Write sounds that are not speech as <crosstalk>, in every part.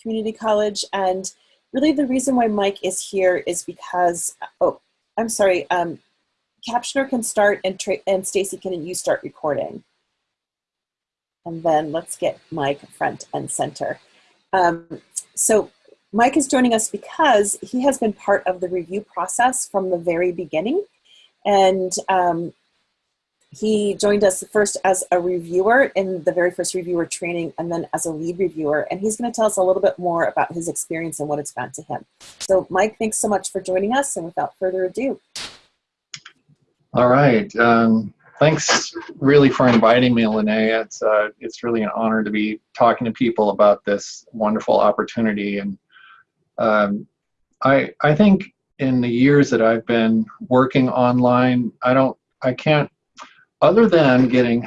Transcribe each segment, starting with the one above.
Community College. And really the reason why Mike is here is because, oh, I'm sorry, um, Captioner can start and, and Stacy, can you start recording? And then let's get Mike front and center. Um, so Mike is joining us because he has been part of the review process from the very beginning. And um, he joined us first as a reviewer in the very first reviewer training and then as a lead reviewer. And he's gonna tell us a little bit more about his experience and what it's meant to him. So Mike, thanks so much for joining us. And without further ado. All right. Um, thanks really for inviting me, Lene. It's, uh, it's really an honor to be talking to people about this wonderful opportunity. And um, I, I think in the years that I've been working online, I don't, I can't, other than getting,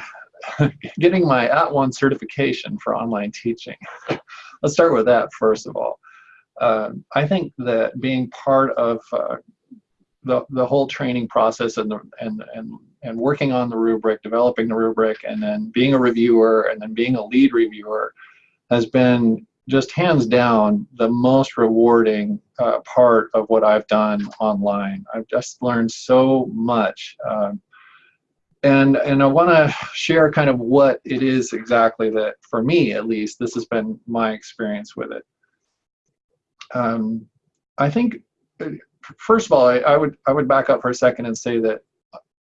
<laughs> getting my at @ONE certification for online teaching. <laughs> Let's start with that first of all. Uh, I think that being part of uh, the, the whole training process and, the, and, and, and working on the rubric, developing the rubric, and then being a reviewer, and then being a lead reviewer has been just hands down the most rewarding uh, part of what I've done online. I've just learned so much. Um, and, and I want to share kind of what it is exactly that, for me at least, this has been my experience with it. Um, I think first of all, I, I, would I would back up for a second and say that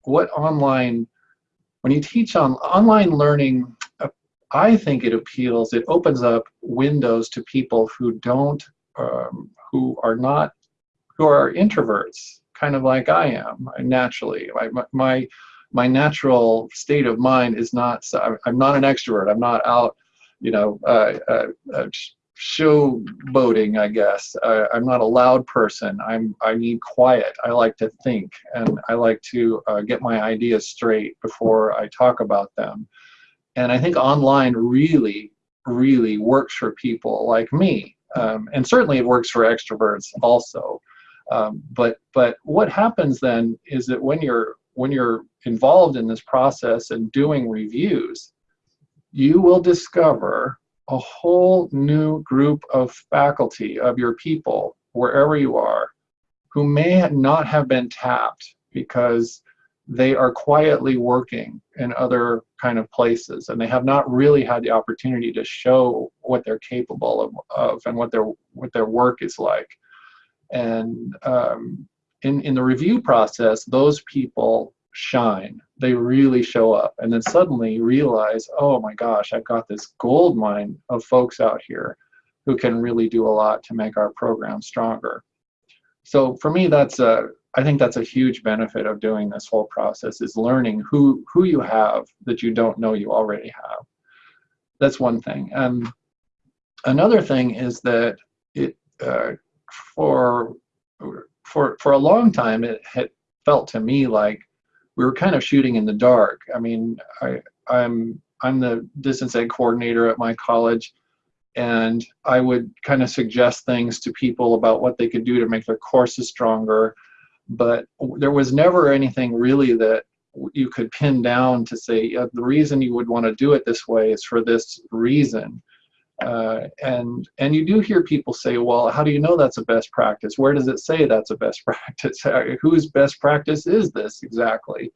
what online, when you teach on online learning, uh, I think it appeals. It opens up windows to people who don't, um, who are not, who are introverts, kind of like I am naturally. My, my my natural state of mind is not. I'm not an extrovert. I'm not out, you know, uh, uh, uh showboating, I guess. I, am not a loud person. I'm I need quiet. I like to think, and I like to uh, get my ideas straight before I talk about them. And I think online really, really works for people like me, um, and certainly it works for extroverts also. Um, but but what happens then is that when you're when you're involved in this process and doing reviews, you will discover a whole new group of faculty, of your people, wherever you are, who may not have been tapped because they are quietly working in other kind of places and they have not really had the opportunity to show what they're capable of, of and what their what their work is like. And um, in in the review process those people shine. They really show up. And then suddenly realize, oh my gosh, I've got this gold mine of folks out here who can really do a lot to make our program stronger. So for me, that's a, I think that's a huge benefit of doing this whole process is learning who, who you have that you don't know you already have. That's one thing. And another thing is that it, uh, for, for, for a long time, it had felt to me like we were kind of shooting in the dark. I mean, I, I'm I'm the distance ed coordinator at my college, and I would kind of suggest things to people about what they could do to make their courses stronger, but there was never anything really that you could pin down to say the reason you would want to do it this way is for this reason. Uh, and and you do hear people say, well, how do you know that's a best practice? Where does it say that's a best <laughs> practice? Whose best practice is this exactly?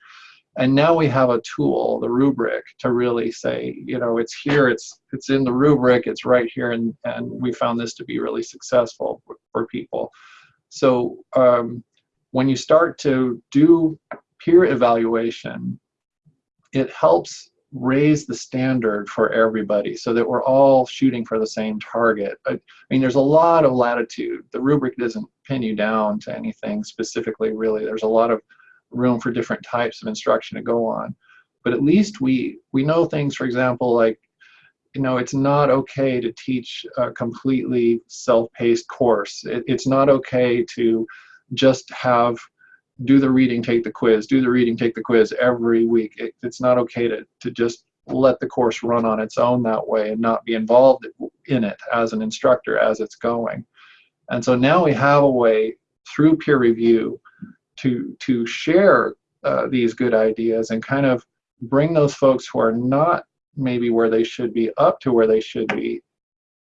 And now we have a tool, the rubric, to really say, you know, it's here, it's it's in the rubric, it's right here, and and we found this to be really successful for, people. So um, when you start to do peer evaluation, it helps raise the standard for everybody so that we're all shooting for the same target. I, I mean, there's a lot of latitude. The rubric doesn't pin you down to anything specifically, really. There's a lot of room for different types of instruction to go on. But at least we, we know things, for example, like, you know, it's not okay to teach a completely self-paced course. It, it's not okay to just have do the reading, take the quiz, do the reading, take the quiz every week. It, it's not okay to, to just let the course run on its own that way and not be involved in it as an instructor as it's going. And so now we have a way through peer review to, to share uh, these good ideas and kind of bring those folks who are not maybe where they should be up to where they should be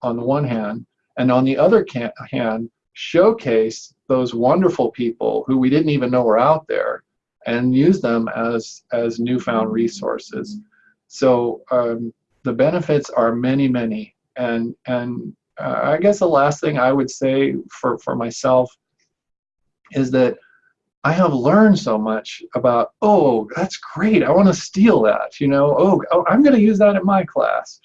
on the one hand, and on the other hand, showcase those wonderful people who we didn't even know were out there and use them as, as newfound resources. So um, the benefits are many, many. And, and uh, I guess the last thing I would say for, for myself is that I have learned so much about, oh, that's great. I want to steal that. You know, oh, oh I'm going to use that in my class.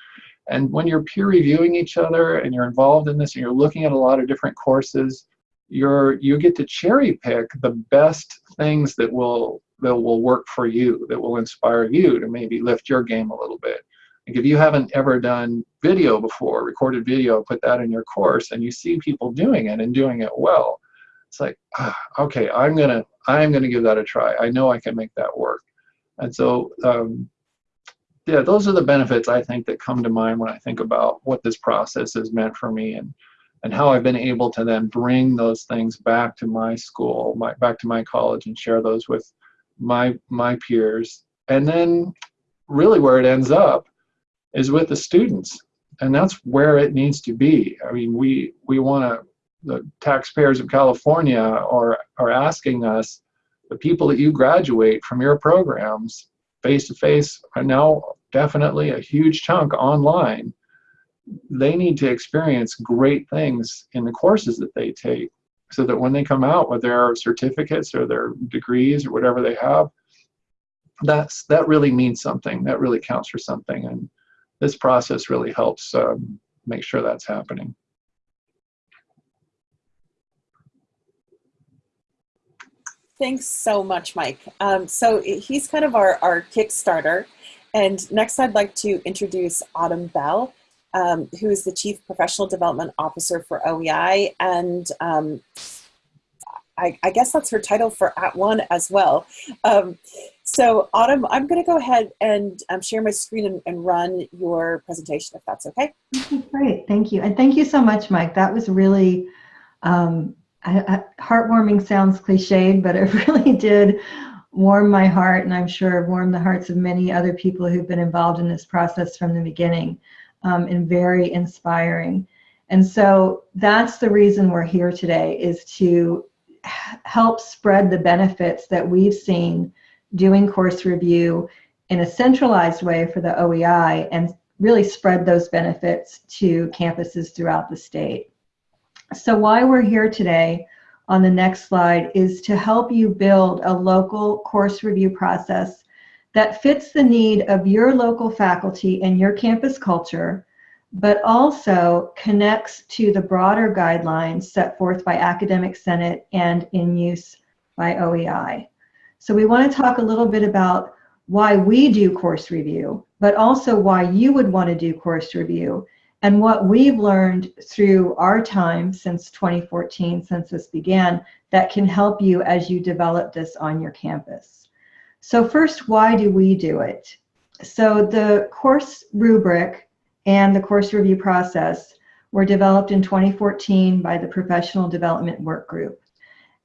And when you're peer reviewing each other and you're involved in this and you're looking at a lot of different courses, you're you get to cherry pick the best things that will that will work for you, that will inspire you to maybe lift your game a little bit. Like if you haven't ever done video before, recorded video, put that in your course, and you see people doing it and doing it well, it's like, ah, okay, I'm gonna I'm gonna give that a try. I know I can make that work. And so, um, yeah, those are the benefits I think that come to mind when I think about what this process has meant for me and and how I've been able to then bring those things back to my school, my back to my college, and share those with my my peers. And then, really, where it ends up is with the students, and that's where it needs to be. I mean, we we want to the taxpayers of California are, are asking us, the people that you graduate from your programs face to face are now definitely a huge chunk online. They need to experience great things in the courses that they take so that when they come out with their certificates or their degrees or whatever they have, that's that really means something. That really counts for something. And this process really helps um, make sure that's happening. Thanks so much, Mike. Um, so he's kind of our, our Kickstarter. And next I'd like to introduce Autumn Bell, um, who is the Chief Professional Development Officer for OEI. And um, I, I, guess that's her title for @ONE as well. Um, so Autumn, I'm gonna go ahead and um, share my screen and, and, run your presentation if that's okay. Great, thank you. And thank you so much, Mike. That was really um, I, I, heartwarming sounds cliched, but it <laughs> really did warm my heart, and I'm sure warm the hearts of many other people who've been involved in this process from the beginning, um, and very inspiring. And so that's the reason we're here today is to help spread the benefits that we've seen doing course review in a centralized way for the OEI and really spread those benefits to campuses throughout the state. So why we're here today on the next slide is to help you build a local course review process that fits the need of your local faculty and your campus culture, but also connects to the broader guidelines set forth by Academic Senate and in use by OEI. So we want to talk a little bit about why we do course review, but also why you would want to do course review and what we've learned through our time since 2014, since this began, that can help you as you develop this on your campus. So first, why do we do it? So the course rubric and the course review process were developed in 2014 by the Professional Development Work Group.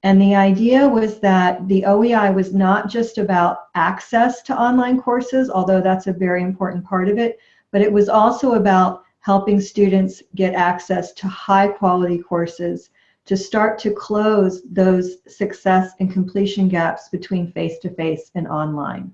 And the idea was that the OEI was not just about access to online courses, although that's a very important part of it, but it was also about helping students get access to high quality courses to start to close those success and completion gaps between face-to-face -face and online.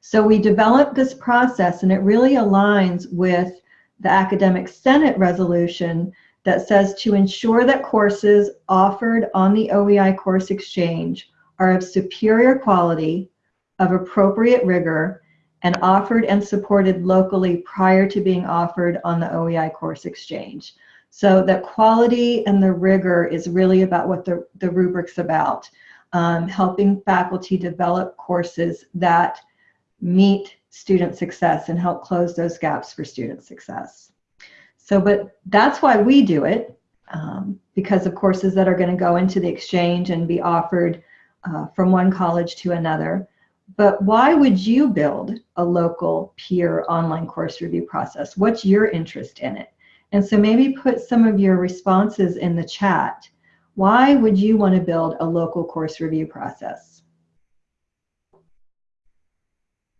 So we developed this process and it really aligns with the Academic Senate resolution that says to ensure that courses offered on the OEI course exchange are of superior quality, of appropriate rigor, and offered and supported locally prior to being offered on the OEI course exchange. So that quality and the rigor is really about what the, the rubric's about, um, helping faculty develop courses that meet student success and help close those gaps for student success. So, but that's why we do it, um, because of courses that are going to go into the exchange and be offered uh, from one college to another. But why would you build a local peer online course review process? What's your interest in it? And so maybe put some of your responses in the chat. Why would you want to build a local course review process?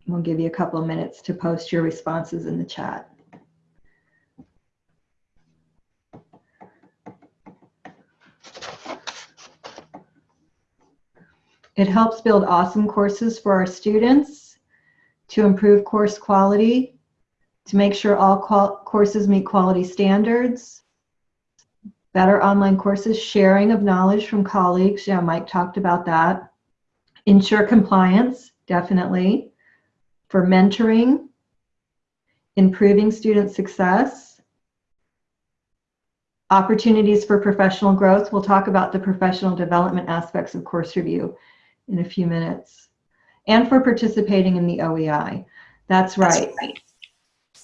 We'll give you a couple of minutes to post your responses in the chat. It helps build awesome courses for our students to improve course quality to make sure all courses meet quality standards, better online courses, sharing of knowledge from colleagues. Yeah, Mike talked about that. Ensure compliance, definitely. For mentoring, improving student success, opportunities for professional growth. We'll talk about the professional development aspects of course review in a few minutes. And for participating in the OEI. That's right. That's right.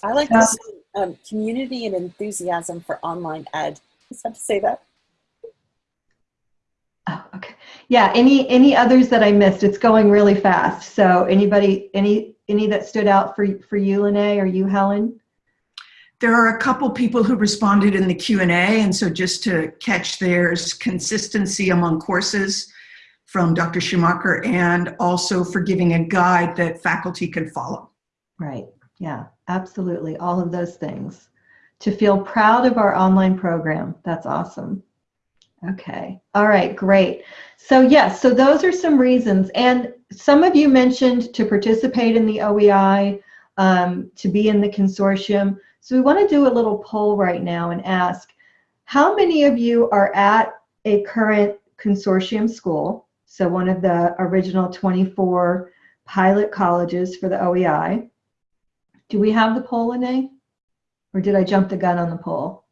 I like this um, community and enthusiasm for online ed. Just have to say that. Oh, okay. Yeah. Any any others that I missed? It's going really fast. So anybody any any that stood out for for you, Lene, or you, Helen? There are a couple people who responded in the Q&A, and so just to catch there's consistency among courses from Dr. Schumacher and also for giving a guide that faculty can follow. Right, yeah, absolutely, all of those things. To feel proud of our online program, that's awesome. Okay, all right, great. So yes, so those are some reasons. And some of you mentioned to participate in the OEI, um, to be in the consortium. So we want to do a little poll right now and ask, how many of you are at a current consortium school? So one of the original 24 pilot colleges for the OEI. Do we have the poll, Lene? Or did I jump the gun on the poll?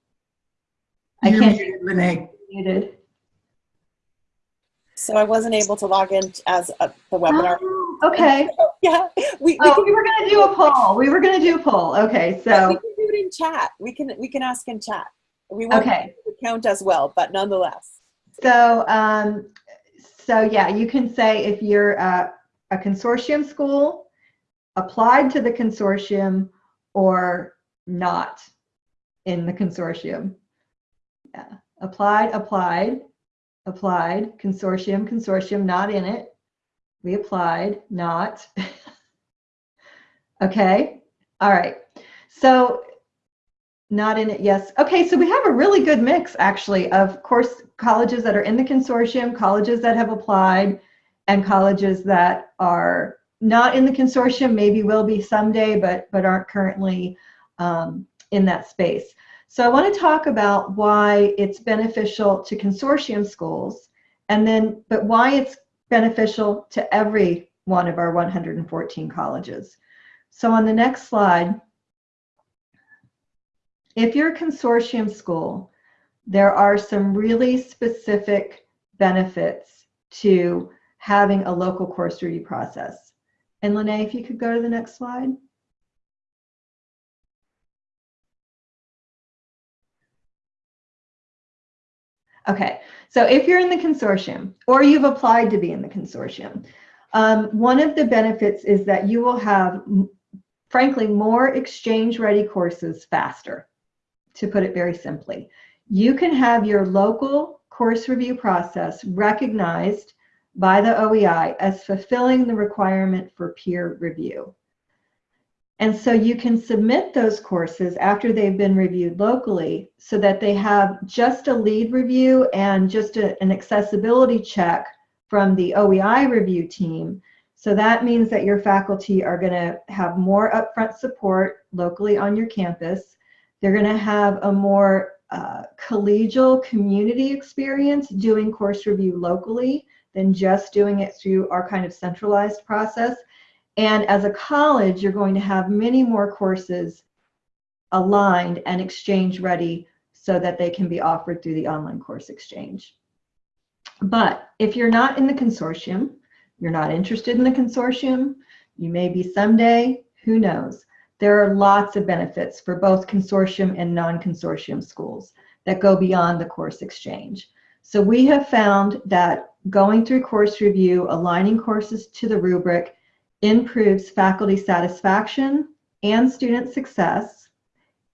I can't. Muted, Lene. Muted. So I wasn't able to log in as a, the webinar. Oh, okay. <laughs> yeah. We, we, oh, we were going to do a poll. We were going to do a poll. Okay, so. We can do it in chat. We can, we can ask in chat. We won't okay. count as well, but nonetheless. So um, so yeah, you can say if you're a, a consortium school, applied to the consortium, or not in the consortium. Yeah, applied, applied, applied, consortium, consortium, not in it. We applied, not. <laughs> okay, all right. So not in it, yes. Okay, so we have a really good mix actually of course colleges that are in the consortium, colleges that have applied, and colleges that are not in the consortium, maybe will be someday, but, but aren't currently um, in that space. So I want to talk about why it's beneficial to consortium schools, and then, but why it's beneficial to every one of our 114 colleges. So on the next slide, if you're a consortium school, there are some really specific benefits to having a local course review process. And Lene, if you could go to the next slide. Okay, so if you're in the consortium or you've applied to be in the consortium, um, one of the benefits is that you will have, frankly, more exchange ready courses faster to put it very simply. You can have your local course review process recognized by the OEI as fulfilling the requirement for peer review. And so you can submit those courses after they've been reviewed locally so that they have just a lead review and just a, an accessibility check from the OEI review team. So that means that your faculty are going to have more upfront support locally on your campus. They're going to have a more uh, collegial community experience doing course review locally than just doing it through our kind of centralized process. And as a college, you're going to have many more courses aligned and exchange ready so that they can be offered through the online course exchange. But if you're not in the consortium, you're not interested in the consortium, you may be someday, who knows. There are lots of benefits for both consortium and non-consortium schools that go beyond the course exchange. So we have found that going through course review, aligning courses to the rubric improves faculty satisfaction and student success.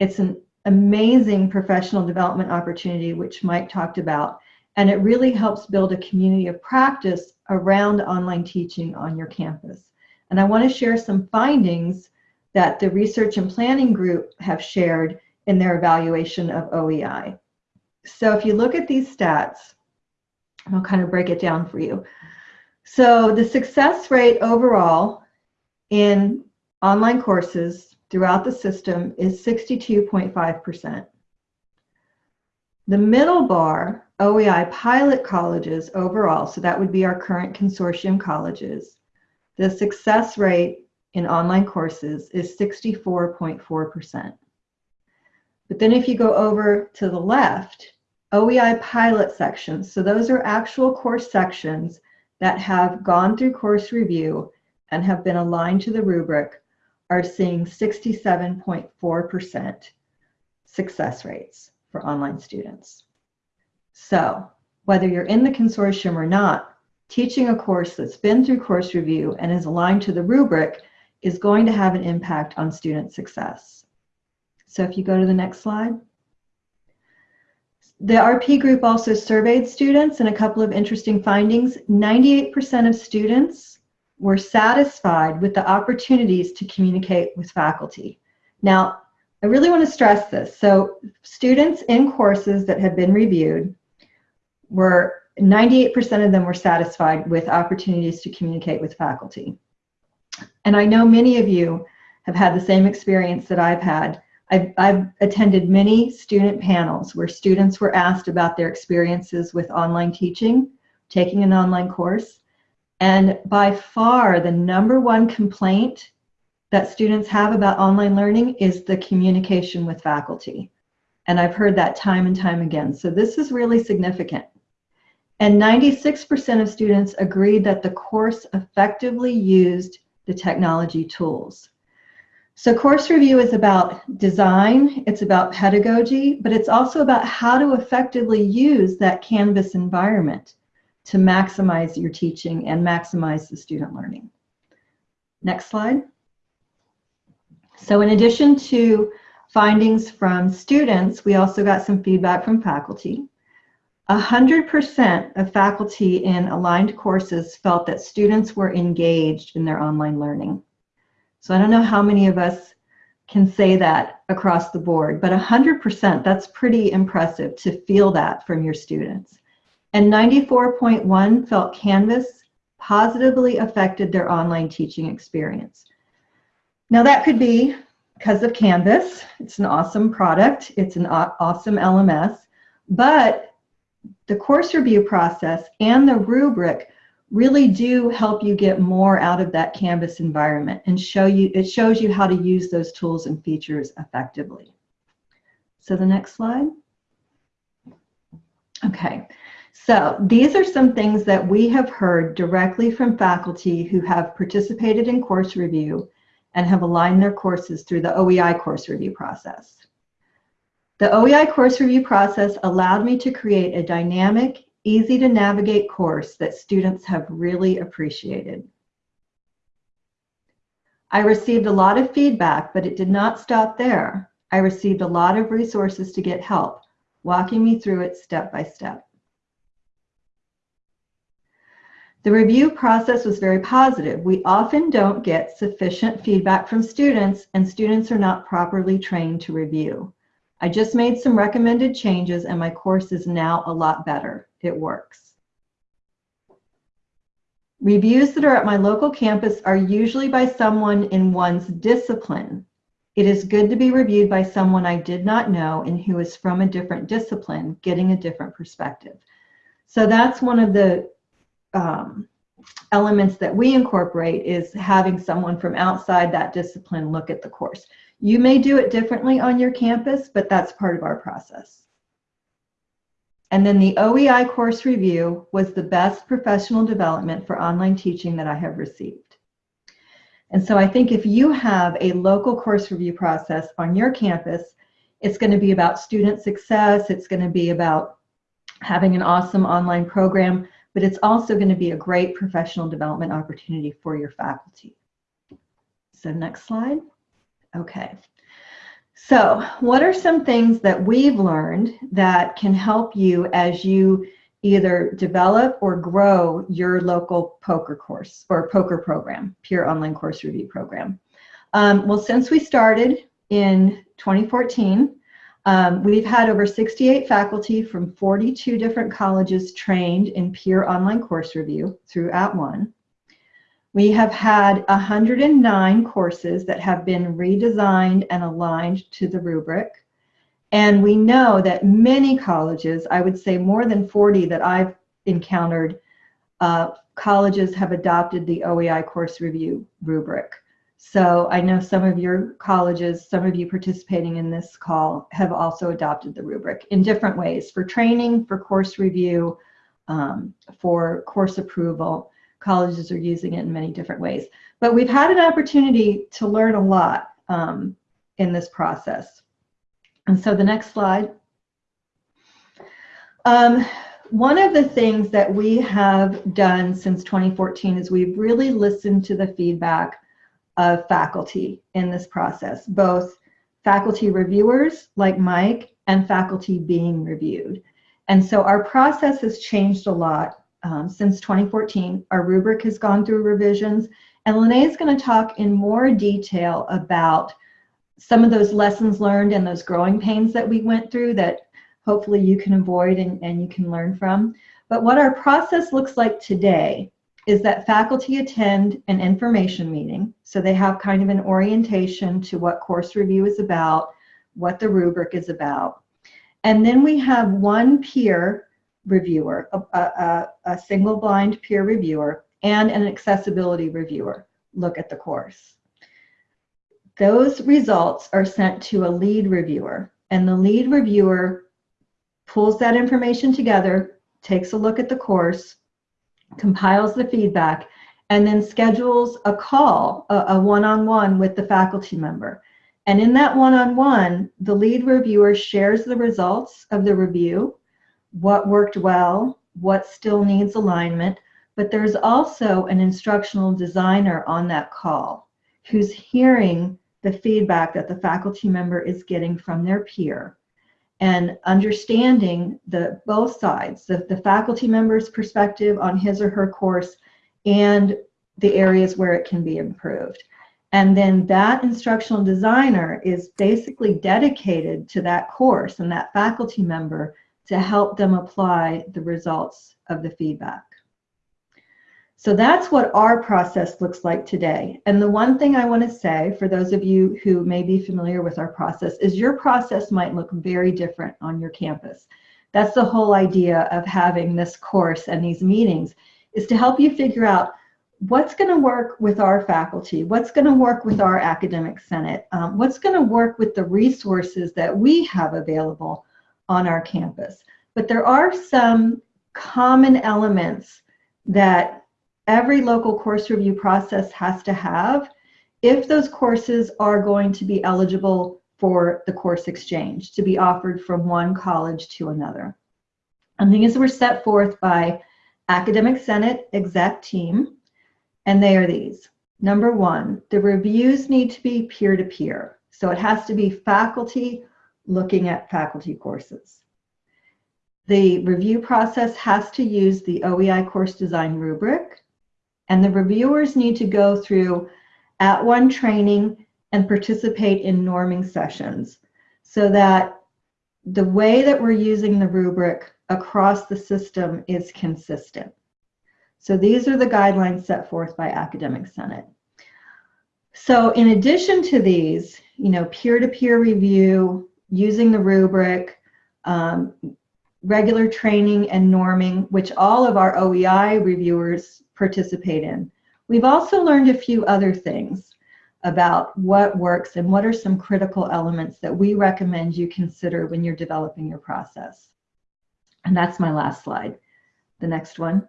It's an amazing professional development opportunity, which Mike talked about, and it really helps build a community of practice around online teaching on your campus. And I want to share some findings that the research and planning group have shared in their evaluation of OEI. So if you look at these stats, I'll kind of break it down for you. So the success rate overall in online courses throughout the system is 62.5%. The middle bar, OEI pilot colleges overall, so that would be our current consortium colleges, the success rate in online courses is 64.4%. But then if you go over to the left, OEI pilot sections, so those are actual course sections that have gone through course review and have been aligned to the rubric are seeing 67.4% success rates for online students. So whether you're in the consortium or not, teaching a course that's been through course review and is aligned to the rubric is going to have an impact on student success. So if you go to the next slide. The RP group also surveyed students and a couple of interesting findings. 98% of students were satisfied with the opportunities to communicate with faculty. Now, I really want to stress this. So students in courses that have been reviewed were 98% of them were satisfied with opportunities to communicate with faculty. And I know many of you have had the same experience that I've had. I've, I've, attended many student panels where students were asked about their experiences with online teaching, taking an online course. And by far, the number one complaint that students have about online learning is the communication with faculty. And I've heard that time and time again. So this is really significant. And 96% of students agreed that the course effectively used the technology tools. So course review is about design, it's about pedagogy, but it's also about how to effectively use that Canvas environment to maximize your teaching and maximize the student learning. Next slide. So in addition to findings from students, we also got some feedback from faculty. 100% of faculty in aligned courses felt that students were engaged in their online learning. So I don't know how many of us can say that across the board, but 100%, that's pretty impressive to feel that from your students. And 94.1 felt Canvas positively affected their online teaching experience. Now that could be because of Canvas. It's an awesome product. It's an awesome LMS. But the course review process and the rubric really do help you get more out of that Canvas environment and show you, it shows you how to use those tools and features effectively. So the next slide. Okay, so these are some things that we have heard directly from faculty who have participated in course review and have aligned their courses through the OEI course review process. The OEI course review process allowed me to create a dynamic, easy to navigate course that students have really appreciated. I received a lot of feedback, but it did not stop there. I received a lot of resources to get help, walking me through it step by step. The review process was very positive. We often don't get sufficient feedback from students and students are not properly trained to review. I just made some recommended changes and my course is now a lot better. It works. Reviews that are at my local campus are usually by someone in one's discipline. It is good to be reviewed by someone I did not know and who is from a different discipline, getting a different perspective. So that's one of the um, elements that we incorporate is having someone from outside that discipline look at the course. You may do it differently on your campus, but that's part of our process. And then the OEI course review was the best professional development for online teaching that I have received. And so I think if you have a local course review process on your campus, it's going to be about student success, it's going to be about having an awesome online program, but it's also going to be a great professional development opportunity for your faculty. So next slide. Okay. So what are some things that we've learned that can help you as you either develop or grow your local POCR course or POCR program, peer online course review program? Um, well, since we started in 2014, Um, we've had over 68 faculty from 42 different colleges trained in peer online course review through At @ONE. We have had 109 courses that have been redesigned and aligned to the rubric. And we know that many colleges, I would say more than 40 that I've encountered, uh, colleges have adopted the OEI course review rubric. So I know some of your colleges, some of you participating in this call have also adopted the rubric in different ways for training, for course review, um, for course approval. Colleges are using it in many different ways. But we've had an opportunity to learn a lot um, in this process. And so the next slide. Um, one of the things that we have done since 2014 is we've really listened to the feedback of faculty in this process, both faculty reviewers like Mike and faculty being reviewed. And so our process has changed a lot um, since 2014. Our rubric has gone through revisions and Lene is going to talk in more detail about some of those lessons learned and those growing pains that we went through that hopefully you can avoid and, and you can learn from. But what our process looks like today is that faculty attend an information meeting. So they have kind of an orientation to what course review is about, what the rubric is about. And then we have one peer reviewer, a, a, a single blind peer reviewer, and an accessibility reviewer look at the course. Those results are sent to a lead reviewer, and the lead reviewer pulls that information together, takes a look at the course, compiles the feedback, and then schedules a call, a one-on-one -on -one with the faculty member. And in that one-on-one, -on -one, the lead reviewer shares the results of the review, what worked well, what still needs alignment, but there's also an instructional designer on that call who's hearing the feedback that the faculty member is getting from their peer and understanding the both sides, the, the faculty member's perspective on his or her course and the areas where it can be improved. And then that instructional designer is basically dedicated to that course and that faculty member to help them apply the results of the feedback. So that's what our process looks like today. And the one thing I want to say for those of you who may be familiar with our process is your process might look very different on your campus. That's the whole idea of having this course and these meetings is to help you figure out what's going to work with our faculty, what's going to work with our academic senate, um, what's going to work with the resources that we have available on our campus. But there are some common elements that every local course review process has to have if those courses are going to be eligible for the course exchange to be offered from one college to another. And these were set forth by Academic Senate exec team, and they are these. Number one, the reviews need to be peer-to-peer. -peer. So it has to be faculty looking at faculty courses. The review process has to use the OEI course design rubric and the reviewers need to go through at @ONE training and participate in norming sessions so that the way that we're using the rubric across the system is consistent. So these are the guidelines set forth by Academic Senate. So in addition to these, you know, peer-to-peer -peer review, using the rubric, um, regular training and norming, which all of our OEI reviewers participate in. We've also learned a few other things about what works and what are some critical elements that we recommend you consider when you're developing your process. And that's my last slide. The next one.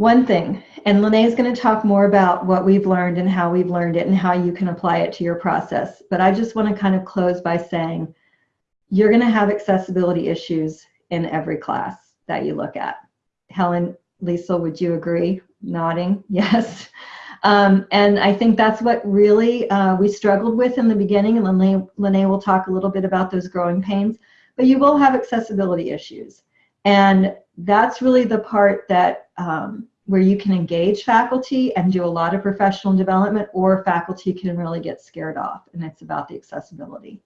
One thing, and Lene is going to talk more about what we've learned and how we've learned it and how you can apply it to your process. But I just want to kind of close by saying you're going to have accessibility issues in every class that you look at. Helen, Lisa, would you agree? Nodding, <laughs> yes. Um, and I think that's what really uh, we struggled with in the beginning, and Lene, Lene will talk a little bit about those growing pains, but you will have accessibility issues. And that's really the part that um, where you can engage faculty and do a lot of professional development or faculty can really get scared off and it's about the accessibility.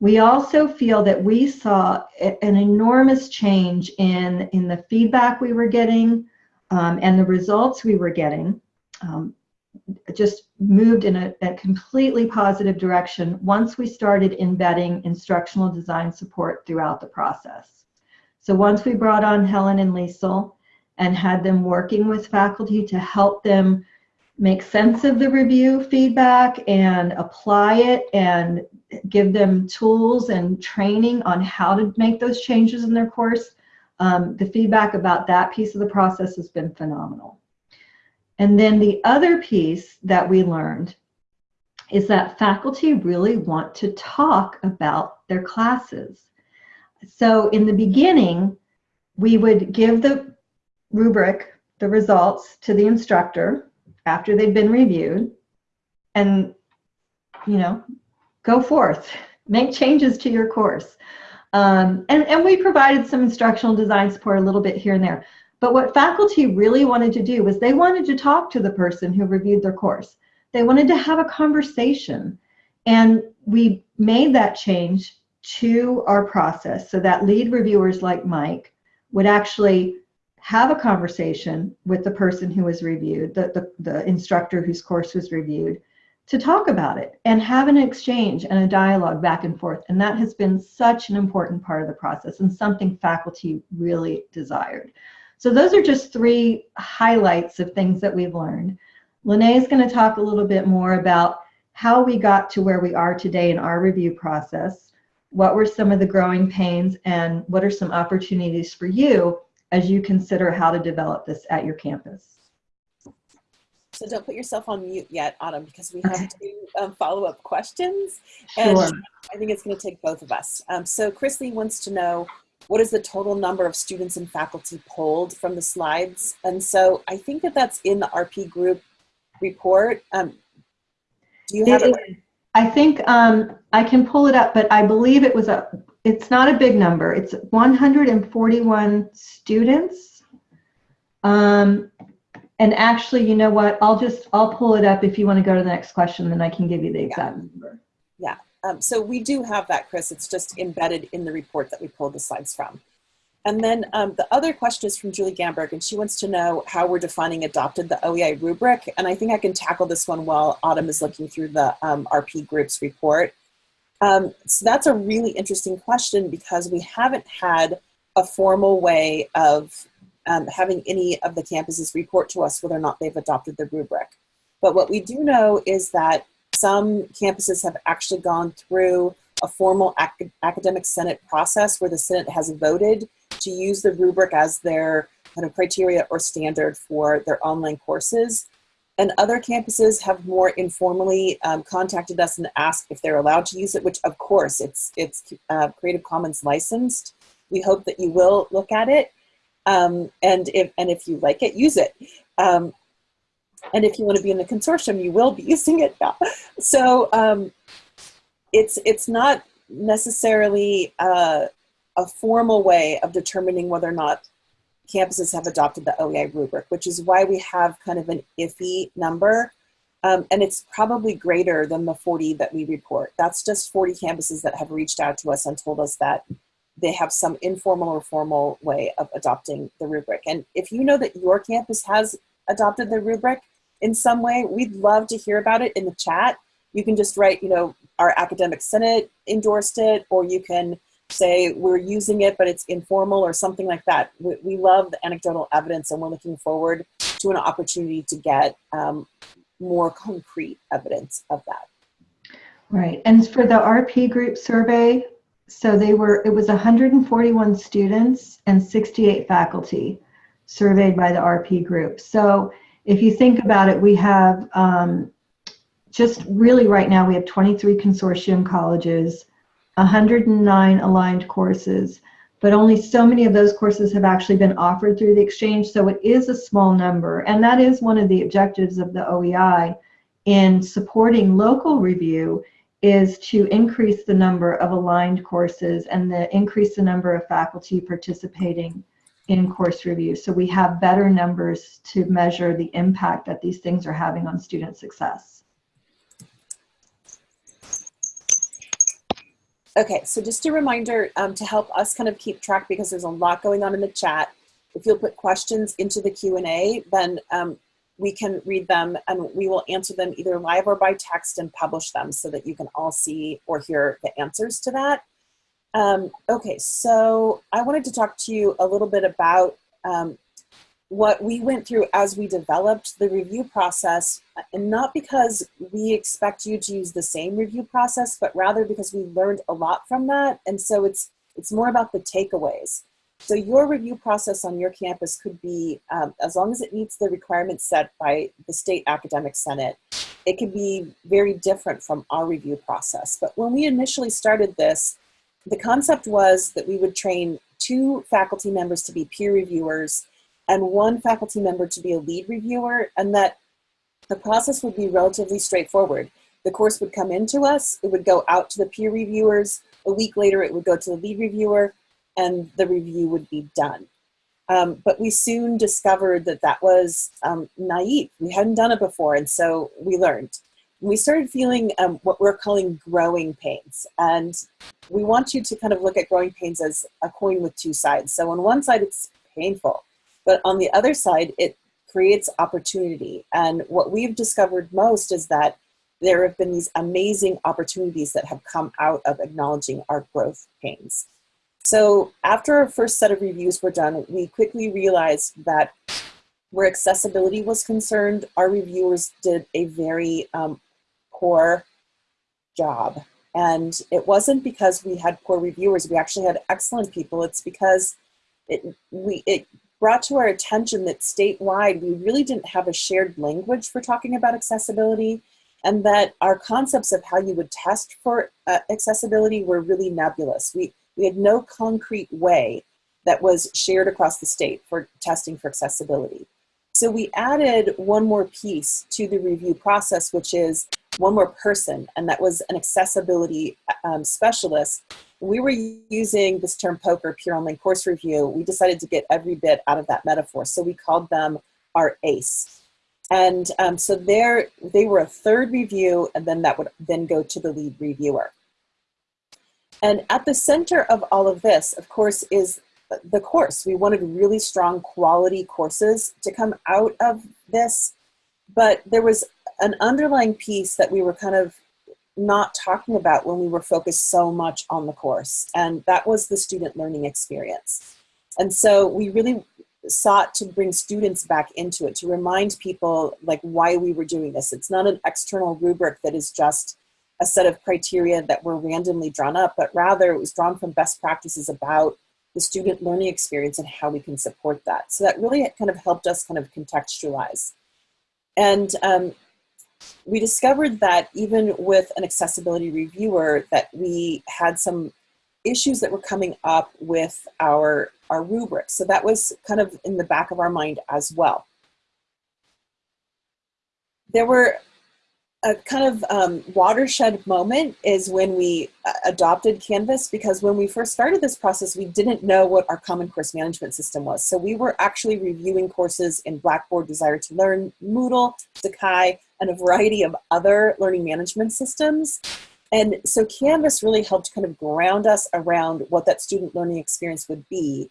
We also feel that we saw an enormous change in, in the feedback we were getting um, and the results we were getting. Um, just moved in a, a, completely positive direction once we started embedding instructional design support throughout the process. So once we brought on Helen and Liesel and had them working with faculty to help them make sense of the review feedback and apply it and give them tools and training on how to make those changes in their course, um, the feedback about that piece of the process has been phenomenal. And then the other piece that we learned is that faculty really want to talk about their classes. So in the beginning, we would give the rubric, the results to the instructor after they've been reviewed and, you know, go forth, <laughs> make changes to your course. Um, and, and we provided some instructional design support a little bit here and there. But what faculty really wanted to do was they wanted to talk to the person who reviewed their course. They wanted to have a conversation. And we made that change to our process so that lead reviewers like Mike would actually have a conversation with the person who was reviewed, the, the, the instructor whose course was reviewed, to talk about it and have an exchange and a dialogue back and forth. And that has been such an important part of the process and something faculty really desired. So those are just three highlights of things that we've learned. Lene is going to talk a little bit more about how we got to where we are today in our review process, what were some of the growing pains, and what are some opportunities for you as you consider how to develop this at your campus. So don't put yourself on mute yet, Autumn, because we have two um, follow-up questions. And Sure. I think it's going to take both of us. Um, so Chris Lee wants to know, what is the total number of students and faculty polled from the slides? And so I think that that's in the RP group report. Um, do you have It it? I think um, I can pull it up, but I believe it was a, it's not a big number. It's 141 students. Um, and actually, you know what? I'll just, I'll pull it up if you want to go to the next question, then I can give you the exact number. Um, so we do have that, Chris. It's just embedded in the report that we pulled the slides from. And then um, the other question is from Julie Gamberg, and she wants to know how we're defining adopted the OEI rubric. And I think I can tackle this one while Autumn is looking through the um, RP group's report. Um, so that's a really interesting question because we haven't had a formal way of um, having any of the campuses report to us whether or not they've adopted the rubric. But what we do know is that some campuses have actually gone through a formal ac academic senate process where the senate has voted to use the rubric as their kind of criteria or standard for their online courses. And other campuses have more informally um, contacted us and asked if they're allowed to use it, which of course it's, it's uh, Creative Commons licensed. We hope that you will look at it. Um, and, if, and if you like it, use it. Um, and if you want to be in the consortium, you will be <laughs> using it. So um, it's, it's not necessarily uh, a formal way of determining whether or not campuses have adopted the OEI rubric, which is why we have kind of an iffy number. Um, and it's probably greater than the 40 that we report. That's just 40 campuses that have reached out to us and told us that they have some informal or formal way of adopting the rubric. And if you know that your campus has adopted the rubric in some way, we'd love to hear about it in the chat. You can just write, you know, our academic senate endorsed it, or you can say we're using it, but it's informal or something like that. We, we love the anecdotal evidence and we're looking forward to an opportunity to get um, more concrete evidence of that. Right, and for the RP group survey, so they were, it was 141 students and 68 faculty surveyed by the RP group. So if you think about it, we have um, just really right now, we have 23 consortium colleges, 109 aligned courses, but only so many of those courses have actually been offered through the exchange, so it is a small number. And that is one of the objectives of the OEI in supporting local review is to increase the number of aligned courses and the increase the number of faculty participating in course review. So we have better numbers to measure the impact that these things are having on student success. Okay, so just a reminder um, to help us kind of keep track because there's a lot going on in the chat. If you'll put questions into the Q&A, then um, we can read them and we will answer them either live or by text and publish them so that you can all see or hear the answers to that. Um, okay, so I wanted to talk to you a little bit about um, what we went through as we developed the review process, and not because we expect you to use the same review process, but rather because we learned a lot from that. And so it's, it's more about the takeaways. So your review process on your campus could be, um, as long as it meets the requirements set by the State Academic Senate, it could be very different from our review process. But when we initially started this, the concept was that we would train two faculty members to be peer reviewers and one faculty member to be a lead reviewer and that the process would be relatively straightforward. The course would come into us, it would go out to the peer reviewers, a week later it would go to the lead reviewer, and the review would be done. Um, but we soon discovered that that was um, naive. We hadn't done it before, and so we learned. We started feeling um, what we're calling growing pains. And we want you to kind of look at growing pains as a coin with two sides. So on one side, it's painful. But on the other side, it creates opportunity. And what we've discovered most is that there have been these amazing opportunities that have come out of acknowledging our growth pains. So after our first set of reviews were done, we quickly realized that where accessibility was concerned, our reviewers did a very um, poor job. And it wasn't because we had poor reviewers, we actually had excellent people. It's because it, we, it brought to our attention that statewide, we really didn't have a shared language for talking about accessibility and that our concepts of how you would test for uh, accessibility were really nebulous. We, we had no concrete way that was shared across the state for testing for accessibility. So we added one more piece to the review process, which is one more person, and that was an accessibility um, specialist we were using this term POCR peer online course review, we decided to get every bit out of that metaphor. So we called them our ACE. And um, so there, they were a third review, and then that would then go to the lead reviewer. And at the center of all of this, of course, is the course. We wanted really strong quality courses to come out of this, but there was an underlying piece that we were kind of not talking about when we were focused so much on the course. And that was the student learning experience. And so we really sought to bring students back into it, to remind people like why we were doing this. It's not an external rubric that is just a set of criteria that were randomly drawn up, but rather it was drawn from best practices about the student learning experience and how we can support that. So that really kind of helped us kind of contextualize. And um, we discovered that even with an accessibility reviewer that we had some issues that were coming up with our, our rubrics. So that was kind of in the back of our mind as well. There were a kind of um, watershed moment is when we uh, adopted Canvas because when we first started this process, we didn't know what our common course management system was. So we were actually reviewing courses in Blackboard, Desire2Learn, Moodle, Sakai, and a variety of other learning management systems. And so Canvas really helped kind of ground us around what that student learning experience would be.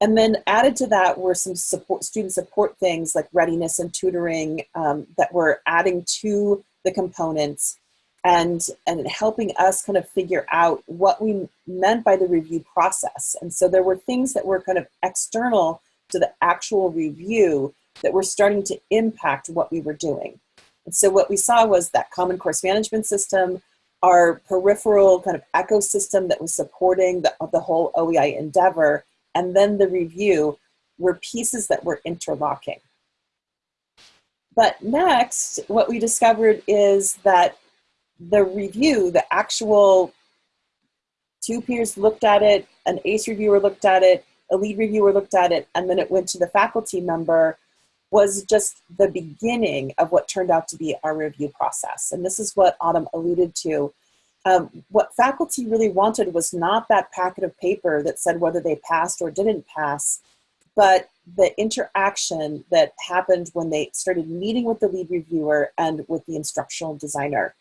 And then added to that were some support, student support things like readiness and tutoring um, that were adding to the components and, and helping us kind of figure out what we meant by the review process. And so there were things that were kind of external to the actual review that were starting to impact what we were doing. And so what we saw was that common course management system, our peripheral kind of ecosystem that was supporting the, the whole OEI endeavor, and then the review were pieces that were interlocking. But next, what we discovered is that the review, the actual two peers looked at it, an ACE reviewer looked at it, a lead reviewer looked at it, and then it went to the faculty member, was just the beginning of what turned out to be our review process. And this is what Autumn alluded to. Um, what faculty really wanted was not that packet of paper that said whether they passed or didn't pass, but the interaction that happened when they started meeting with the lead reviewer and with the instructional designer.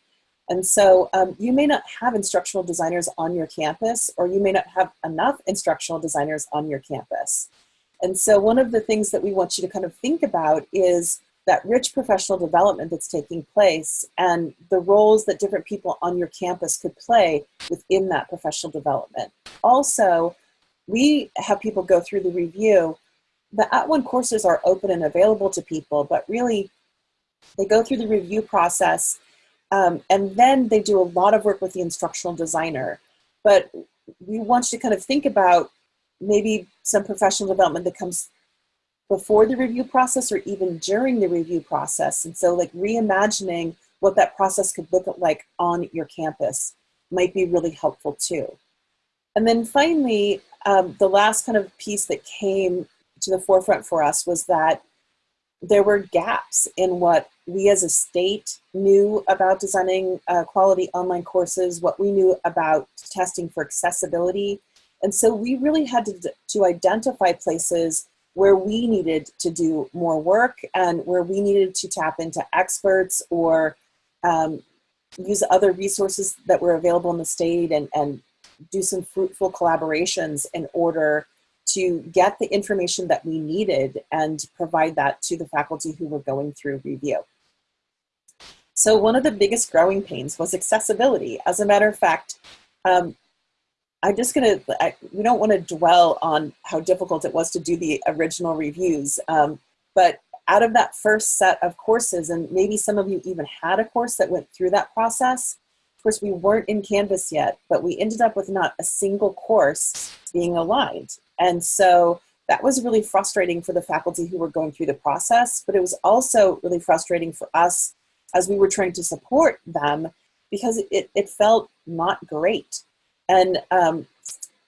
And so um, you may not have instructional designers on your campus, or you may not have enough instructional designers on your campus. And so one of the things that we want you to kind of think about is that rich professional development that's taking place and the roles that different people on your campus could play within that professional development. Also, we have people go through the review. The @ONE courses are open and available to people, but really they go through the review process um, and then they do a lot of work with the instructional designer. But we want you to kind of think about maybe some professional development that comes before the review process or even during the review process. And so like reimagining what that process could look like on your campus might be really helpful too. And then finally, um, the last kind of piece that came to the forefront for us was that there were gaps in what we as a state knew about designing uh, quality online courses, what we knew about testing for accessibility. And so we really had to, to identify places where we needed to do more work and where we needed to tap into experts or um, use other resources that were available in the state and, and do some fruitful collaborations in order to get the information that we needed and provide that to the faculty who were going through review. So one of the biggest growing pains was accessibility. As a matter of fact, um, I'm just gonna, I, we don't wanna dwell on how difficult it was to do the original reviews, um, but out of that first set of courses, and maybe some of you even had a course that went through that process, of course we weren't in Canvas yet, but we ended up with not a single course being aligned. And so that was really frustrating for the faculty who were going through the process, but it was also really frustrating for us as we were trying to support them because it, it felt not great. And um,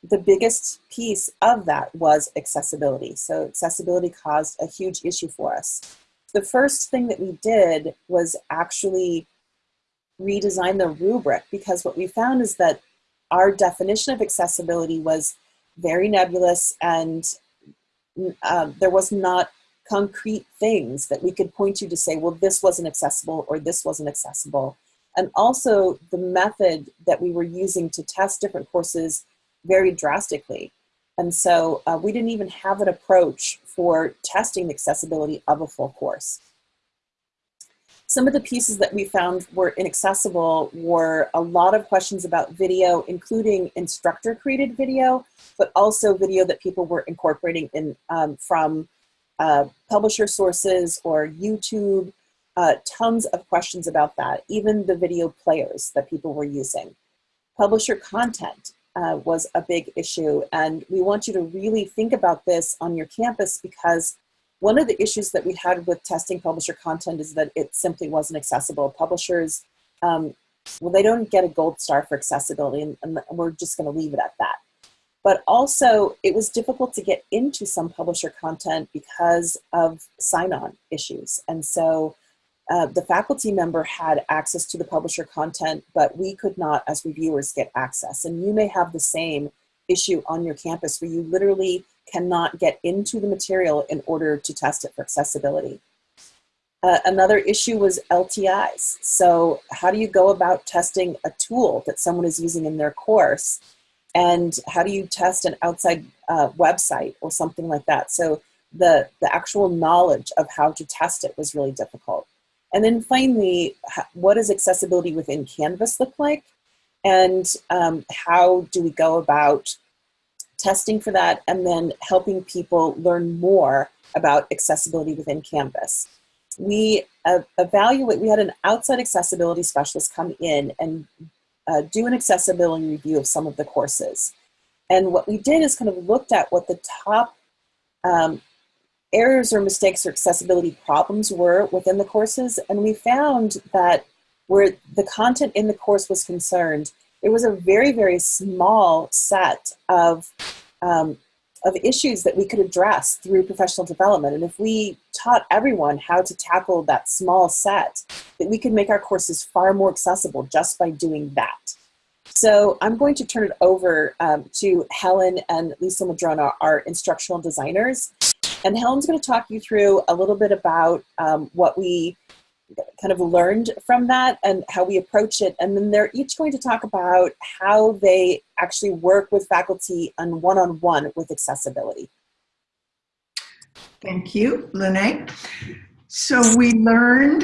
the biggest piece of that was accessibility. So accessibility caused a huge issue for us. The first thing that we did was actually redesign the rubric because what we found is that our definition of accessibility was very nebulous and um, there was not concrete things that we could point to to say, well, this wasn't accessible or this wasn't accessible and also the method that we were using to test different courses varied drastically. And so uh, we didn't even have an approach for testing the accessibility of a full course. Some of the pieces that we found were inaccessible were a lot of questions about video, including instructor created video, but also video that people were incorporating in um, from uh, publisher sources or YouTube, uh, tons of questions about that, even the video players that people were using. Publisher content uh, was a big issue, and we want you to really think about this on your campus because one of the issues that we had with testing publisher content is that it simply wasn't accessible. Publishers, um, well, they don't get a gold star for accessibility, and, and we're just going to leave it at that. But also, it was difficult to get into some publisher content because of sign-on issues. And so uh, the faculty member had access to the publisher content, but we could not, as reviewers, get access. And you may have the same issue on your campus where you literally cannot get into the material in order to test it for accessibility. Uh, another issue was LTIs. So how do you go about testing a tool that someone is using in their course? And how do you test an outside uh, website or something like that? So the, the actual knowledge of how to test it was really difficult. And then finally, what does accessibility within Canvas look like? And um, how do we go about testing for that and then helping people learn more about accessibility within Canvas? We uh, evaluate, we had an outside accessibility specialist come in and uh, do an accessibility review of some of the courses. And what we did is kind of looked at what the top um, errors or mistakes or accessibility problems were within the courses. And we found that where the content in the course was concerned, it was a very, very small set of, um, of issues that we could address through professional development. And if we taught everyone how to tackle that small set, that we could make our courses far more accessible just by doing that. So I'm going to turn it over um, to Helen and Lisa Madrona, our instructional designers, And Helen's going to talk you through a little bit about um, what we kind of learned from that and how we approach it. And then they're each going to talk about how they actually work with faculty on one-on-one with accessibility. Thank you, Lene. So we learned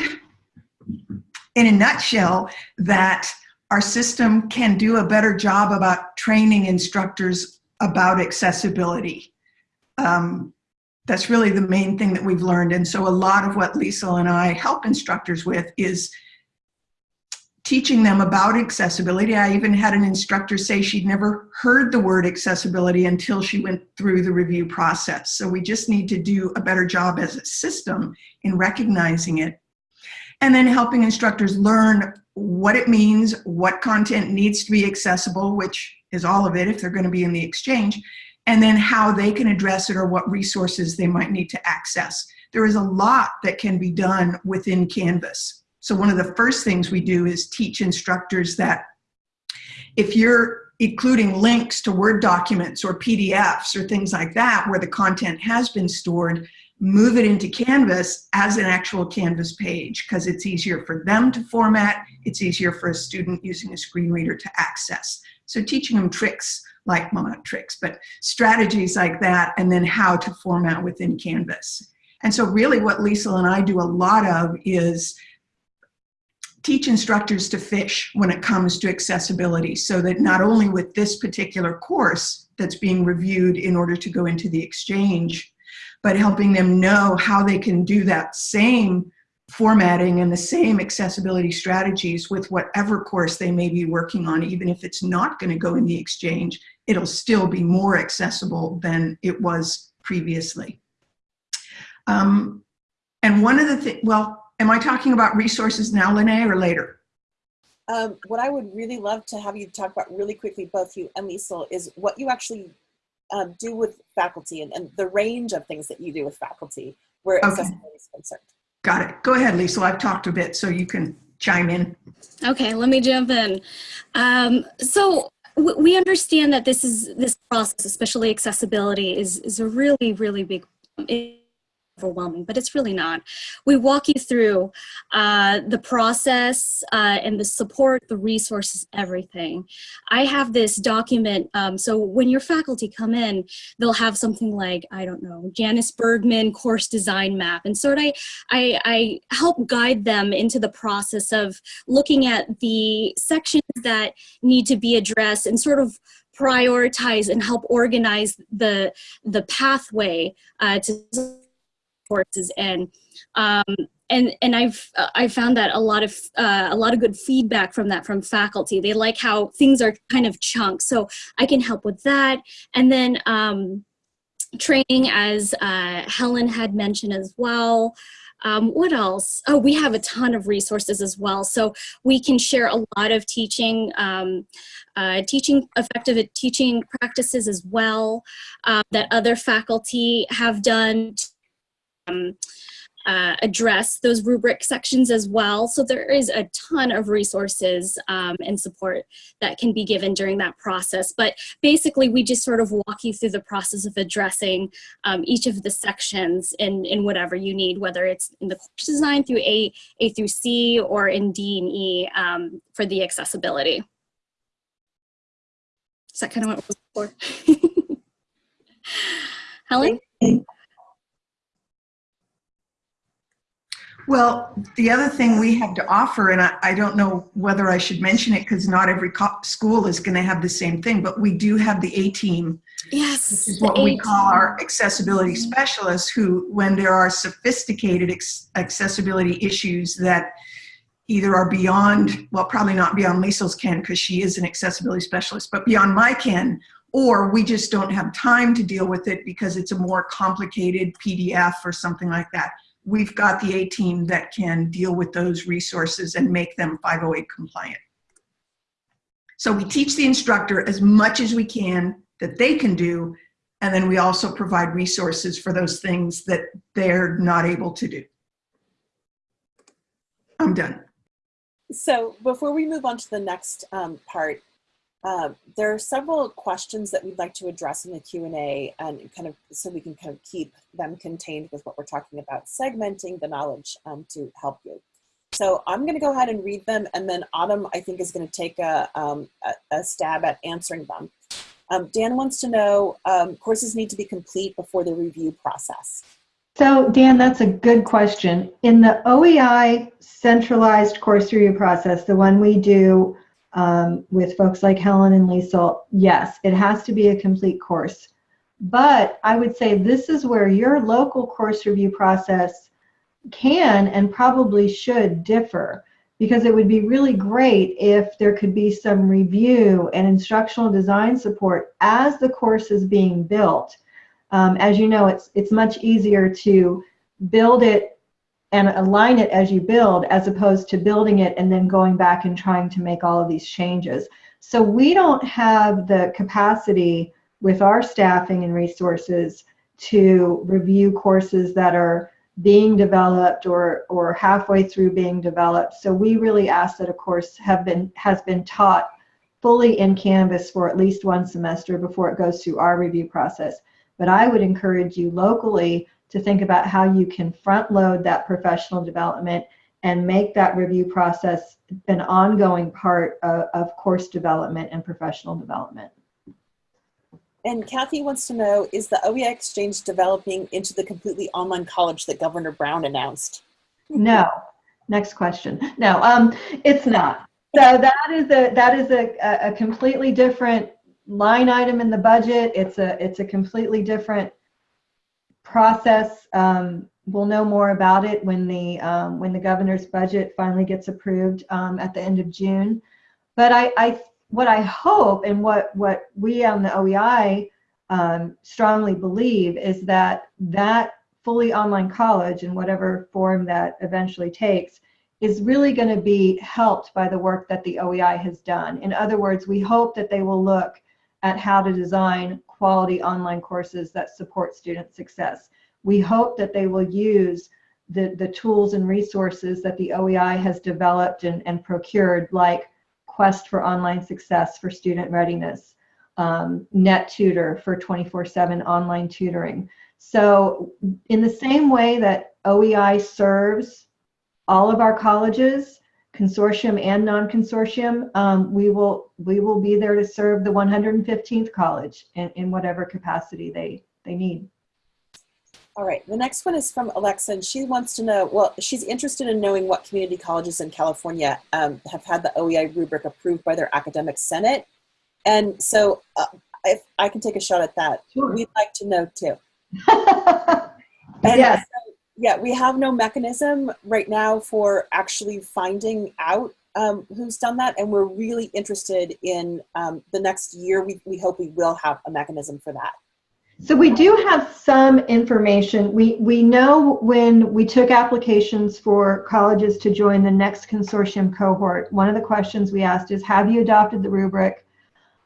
in a nutshell that our system can do a better job about training instructors about accessibility. Um, that's really the main thing that we've learned. And so a lot of what Lisa and I help instructors with is teaching them about accessibility. I even had an instructor say she'd never heard the word accessibility until she went through the review process. So we just need to do a better job as a system in recognizing it. And then helping instructors learn what it means, what content needs to be accessible, which is all of it if they're going to be in the exchange, and then how they can address it or what resources they might need to access. There is a lot that can be done within Canvas. So one of the first things we do is teach instructors that if you're including links to Word documents or PDFs or things like that where the content has been stored, move it into Canvas as an actual Canvas page because it's easier for them to format, it's easier for a student using a screen reader to access. So teaching them tricks like, tricks, but strategies like that and then how to format within Canvas. And so really what Lisa and I do a lot of is teach instructors to fish when it comes to accessibility so that not only with this particular course that's being reviewed in order to go into the exchange, but helping them know how they can do that same formatting and the same accessibility strategies with whatever course they may be working on, even if it's not going to go in the exchange, it'll still be more accessible than it was previously. Um, and one of the things, well, am I talking about resources now, Lene, or later? Um, what I would really love to have you talk about really quickly, both you and Lisa, is what you actually um, do with faculty and, and, the range of things that you do with faculty where okay. accessibility is concerned. Got it. Go ahead, Lisa. I've talked a bit, so you can chime in. Okay, let me jump in. Um, so we understand that this is this process, especially accessibility, is is a really really big overwhelming, but it's really not. We walk you through uh, the process uh, and the support, the resources, everything. I have this document, um, so when your faculty come in, they'll have something like, I don't know, Janice Bergman course design map. And sort of I, I, I help guide them into the process of looking at the sections that need to be addressed and sort of prioritize and help organize the the pathway uh, to courses in. Um, and and I've uh, I found that a lot of uh, a lot of good feedback from that from faculty. They like how things are kind of chunks, so I can help with that. And then um, training, as uh, Helen had mentioned as well. Um, what else? Oh, we have a ton of resources as well. So we can share a lot of teaching, um, uh, teaching effective teaching practices as well uh, that other faculty have done um, uh, address those rubric sections as well. So there is a ton of resources um, and support that can be given during that process. But basically, we just sort of walk you through the process of addressing um, each of the sections in, in whatever you need, whether it's in the course design through A, A through C or in D and E um, for the accessibility. Is that kind of what it was for? <laughs> Helen? Well, the other thing we have to offer, and I, I don't know whether I should mention it because not every school is going to have the same thing, but we do have the A-team. Yes. Which is what we call our accessibility specialists who, when there are sophisticated accessibility issues that either are beyond, well, probably not beyond Lisa's ken because she is an accessibility specialist, but beyond my ken, or we just don't have time to deal with it because it's a more complicated PDF or something like that we've got the A team that can deal with those resources and make them 508 compliant. So we teach the instructor as much as we can that they can do, and then we also provide resources for those things that they're not able to do. I'm done. So before we move on to the next um, part, Um, there are several questions that we'd like to address in the Q&A and kind of so we can kind of keep them contained with what we're talking about, segmenting the knowledge um, to help you. So I'm going to go ahead and read them and then Autumn I think is going to take a, um, a, a, stab at answering them. Um, Dan wants to know, um, courses need to be complete before the review process. So Dan, that's a good question. In the OEI centralized course review process, the one we do um, with folks like Helen and Lisa, yes, it has to be a complete course. But I would say this is where your local course review process can and probably should differ because it would be really great if there could be some review and instructional design support as the course is being built. Um, as you know, it's, it's much easier to build it and align it as you build as opposed to building it and then going back and trying to make all of these changes. So we don't have the capacity with our staffing and resources to review courses that are being developed or, or halfway through being developed. So we really ask that a course have been, has been taught fully in Canvas for at least one semester before it goes through our review process. But I would encourage you locally to think about how you can front load that professional development and make that review process an ongoing part of, of course development and professional development. And Kathy wants to know, is the OEI Exchange developing into the completely online college that Governor Brown announced? No. Next question. No, um, it's not. So that is a that is a, a completely different line item in the budget. It's a it's a completely different process. Um, we'll know more about it when the um, when the governor's budget finally gets approved um, at the end of June. But I, I what I hope and what what we on the OEI um, strongly believe is that that fully online college in whatever form that eventually takes is really going to be helped by the work that the OEI has done. In other words, we hope that they will look at how to design quality online courses that support student success. We hope that they will use the, the tools and resources that the OEI has developed and, and procured, like Quest for Online Success for Student Readiness, um, NetTutor for 24-7 online tutoring. So in the same way that OEI serves all of our colleges, consortium and non-consortium, um, we will we will be there to serve the 115th college in, in whatever capacity they they need. All right, the next one is from Alexa, and she wants to know, well, she's interested in knowing what community colleges in California um, have had the OEI rubric approved by their academic senate. And so uh, if I can take a shot at that, sure. we'd like to know too. <laughs> and yes yeah, we have no mechanism right now for actually finding out um, who's done that. And we're really interested in um, the next year. We, we hope we will have a mechanism for that. So we do have some information. We, we know when we took applications for colleges to join the next consortium cohort, one of the questions we asked is, have you adopted the rubric?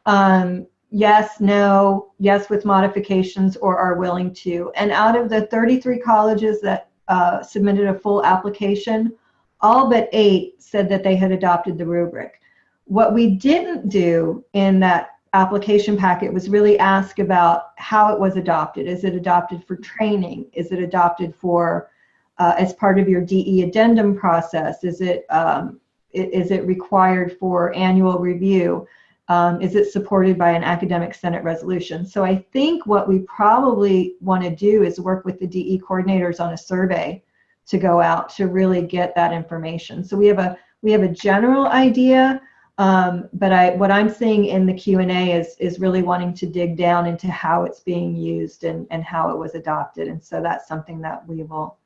Um, yes, no, yes with modifications, or are willing to. And out of the 33 colleges that uh, submitted a full application, all but eight said that they had adopted the rubric. What we didn't do in that application packet was really ask about how it was adopted. Is it adopted for training? Is it adopted for uh, as part of your DE addendum process? Is it um, is it required for annual review? Um, is it supported by an academic senate resolution? So I think what we probably want to do is work with the DE coordinators on a survey to go out to really get that information. So we have a we have a general idea, um, but I what I'm seeing in the Q&A is is really wanting to dig down into how it's being used and and how it was adopted. And so that's something that we will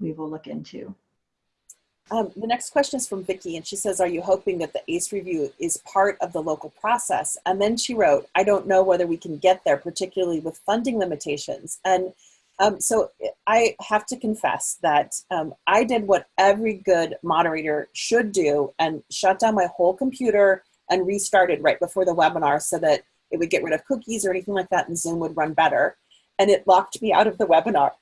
we will look into. Um, the next question is from Vicki, and she says, are you hoping that the ACE review is part of the local process? And then she wrote, I don't know whether we can get there, particularly with funding limitations. And um, so I have to confess that um, I did what every good moderator should do and shut down my whole computer and restarted right before the webinar so that it would get rid of cookies or anything like that and Zoom would run better. And it locked me out of the webinar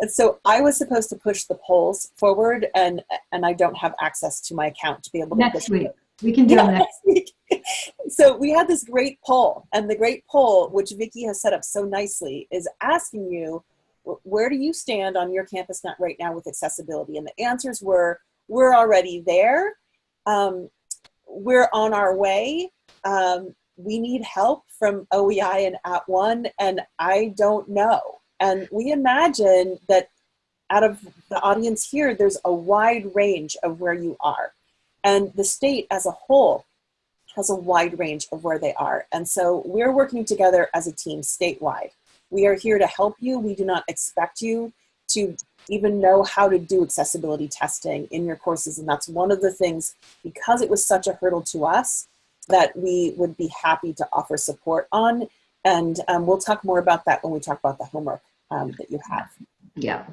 and so I was supposed to push the polls forward and and I don't have access to my account to be able to next week. it. We can do Yeah, next. week. <laughs> so we had this great poll, and the great poll, which Vicky has set up so nicely, is asking you, where do you stand on your campus net right now with accessibility? And the answers were, we're already there. Um, we're on our way. Um, we need help from OEI and @ONE, and I don't know. And we imagine that out of the audience here, there's a wide range of where you are. And the state as a whole has a wide range of where they are. And so we're working together as a team statewide. We are here to help you. We do not expect you to even know how to do accessibility testing in your courses. And that's one of the things, because it was such a hurdle to us, that we would be happy to offer support on. And um, we'll talk more about that when we talk about the homework um, that you have. Yeah.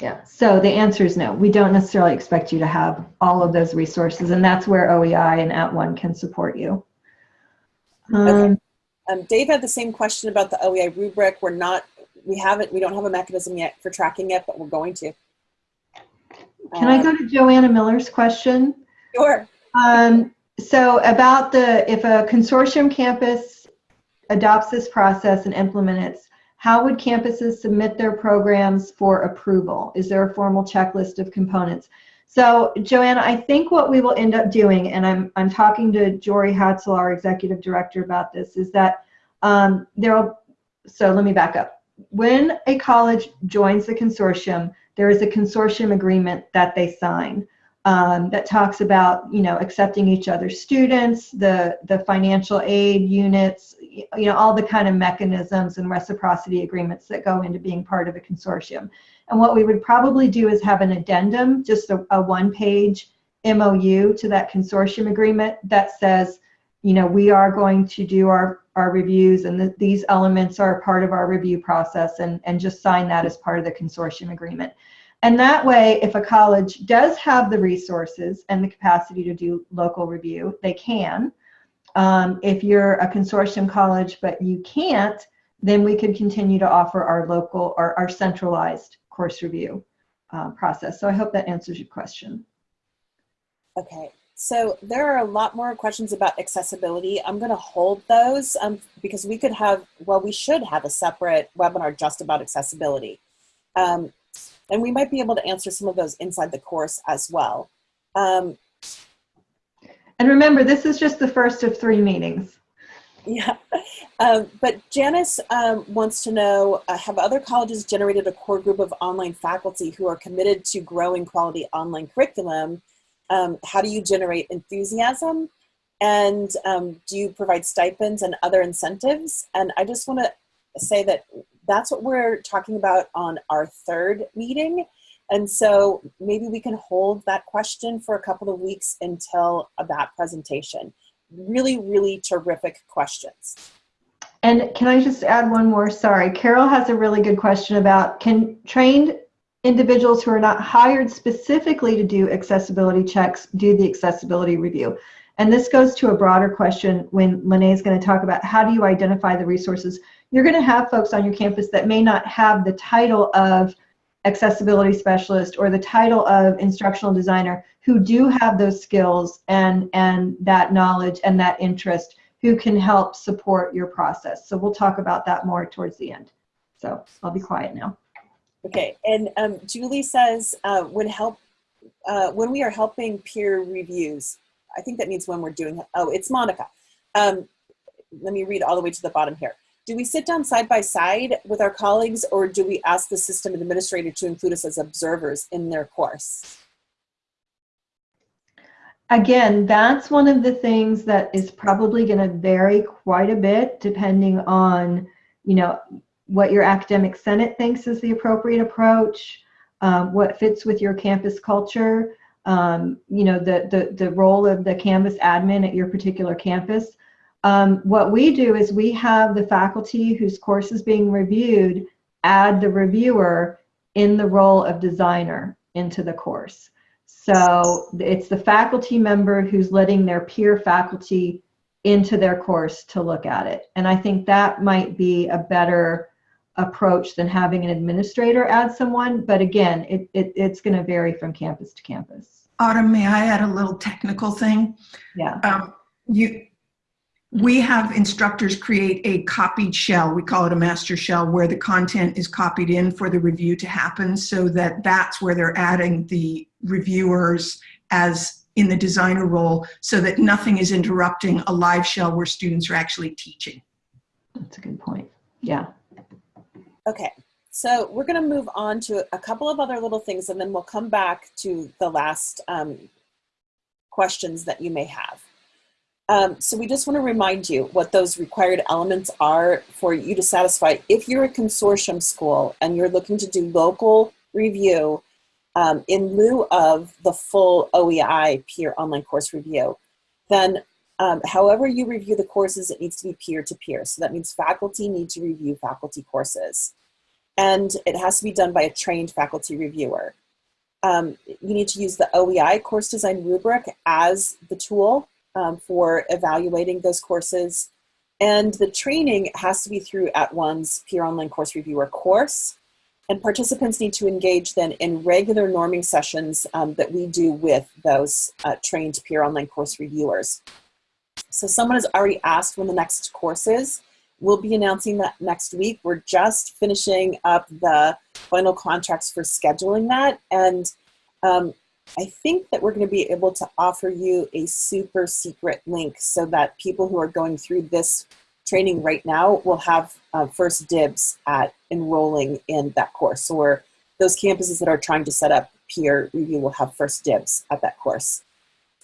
Yeah. So the answer is no. We don't necessarily expect you to have all of those resources, and that's where OEI and @ONE can support you. Um, Okay. Um, Dave had the same question about the OEI rubric. We're not, we haven't, we don't have a mechanism yet for tracking it, but we're going to. Can I Um, go to Joanna Miller's question? Sure. Um, so about the, if a consortium campus adopts this process and implements, it, how would campuses submit their programs for approval? Is there a formal checklist of components? So Joanna, I think what we will end up doing, and I'm, I'm talking to Jory Hadsell, our executive director about this, is that um, there'll, so let me back up. When a college joins the consortium, there is a consortium agreement that they sign um, that talks about you know accepting each other's students, the the financial aid units, you know all the kind of mechanisms and reciprocity agreements that go into being part of a consortium. And what we would probably do is have an addendum, just a, a one-page MOU to that consortium agreement that says, you know, we are going to do our our reviews and that these elements are part of our review process and, and just sign that as part of the consortium agreement. And that way, if a college does have the resources and the capacity to do local review, they can. Um, if you're a consortium college but you can't, then we could continue to offer our local or our centralized course review uh, process. So I hope that answers your question. Okay. So there are a lot more questions about accessibility. I'm going to hold those um, because we could have, well, we should have a separate webinar just about accessibility. Um, and we might be able to answer some of those inside the course as well. Um, And remember, this is just the first of three meetings. yeah. Um, but Janice um, wants to know, uh, have other colleges generated a core group of online faculty who are committed to growing quality online curriculum? Um, how do you generate enthusiasm? And um, do you provide stipends and other incentives? And I just want to say that that's what we're talking about on our third meeting. And so maybe we can hold that question for a couple of weeks until that presentation. Really, really terrific questions. And can I just add one more? Sorry, Carol has a really good question about can trained individuals who are not hired specifically to do accessibility checks do the accessibility review? And this goes to a broader question when Lene is going to talk about how do you identify the resources. You're going to have folks on your campus that may not have the title of accessibility specialist or the title of instructional designer who do have those skills and, and that knowledge and that interest who can help support your process. So we'll talk about that more towards the end. So I'll be quiet now. Okay, and um, Julie says uh, when help uh, when we are helping peer reviews, I think that means when we're doing. Oh, it's Monica. Um, let me read all the way to the bottom here. Do we sit down side by side with our colleagues, or do we ask the system administrator to include us as observers in their course? Again, that's one of the things that is probably going to vary quite a bit depending on, you know, what your academic senate thinks is the appropriate approach, um, what fits with your campus culture, um, you know, the, the, the role of the Canvas admin at your particular campus. Um, what we do is we have the faculty whose course is being reviewed add the reviewer in the role of designer into the course. So it's the faculty member who's letting their peer faculty into their course to look at it. And I think that might be a better approach than having an administrator add someone. But again, it, it it's going to vary from campus to campus. Autumn, may I add a little technical thing? Yeah. Um, you, we have instructors create a copied shell. We call it a master shell where the content is copied in for the review to happen so that that's where they're adding the reviewers as in the designer role so that nothing is interrupting a live shell where students are actually teaching. That's a good point. Yeah. Okay, so we're going to move on to a couple of other little things and then we'll come back to the last um, questions that you may have. Um, so we just want to remind you what those required elements are for you to satisfy. If you're a consortium school and you're looking to do local review um, in lieu of the full OEI peer online course review, then um, however you review the courses, it needs to be peer-to-peer. -peer. So that means faculty need to review faculty courses. And it has to be done by a trained faculty reviewer. Um, you need to use the OEI course design rubric as the tool um, for evaluating those courses. And the training has to be through @ONE's peer online course reviewer course. And participants need to engage then in regular norming sessions um, that we do with those uh, trained peer online course reviewers. So someone has already asked when the next course is. We'll be announcing that next week. We're just finishing up the final contracts for scheduling that. And um, I think that we're going to be able to offer you a super secret link so that people who are going through this training right now will have uh, first dibs at enrolling in that course. Or those campuses that are trying to set up peer review will have first dibs at that course.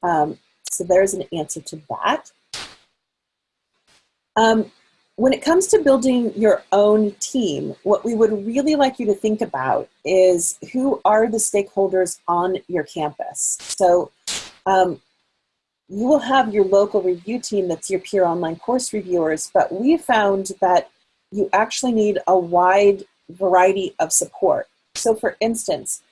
Um, so there's an answer to that. Um, when it comes to building your own team, what we would really like you to think about is who are the stakeholders on your campus. So um, you will have your local review team that's your peer online course reviewers, but we found that you actually need a wide variety of support. So for instance,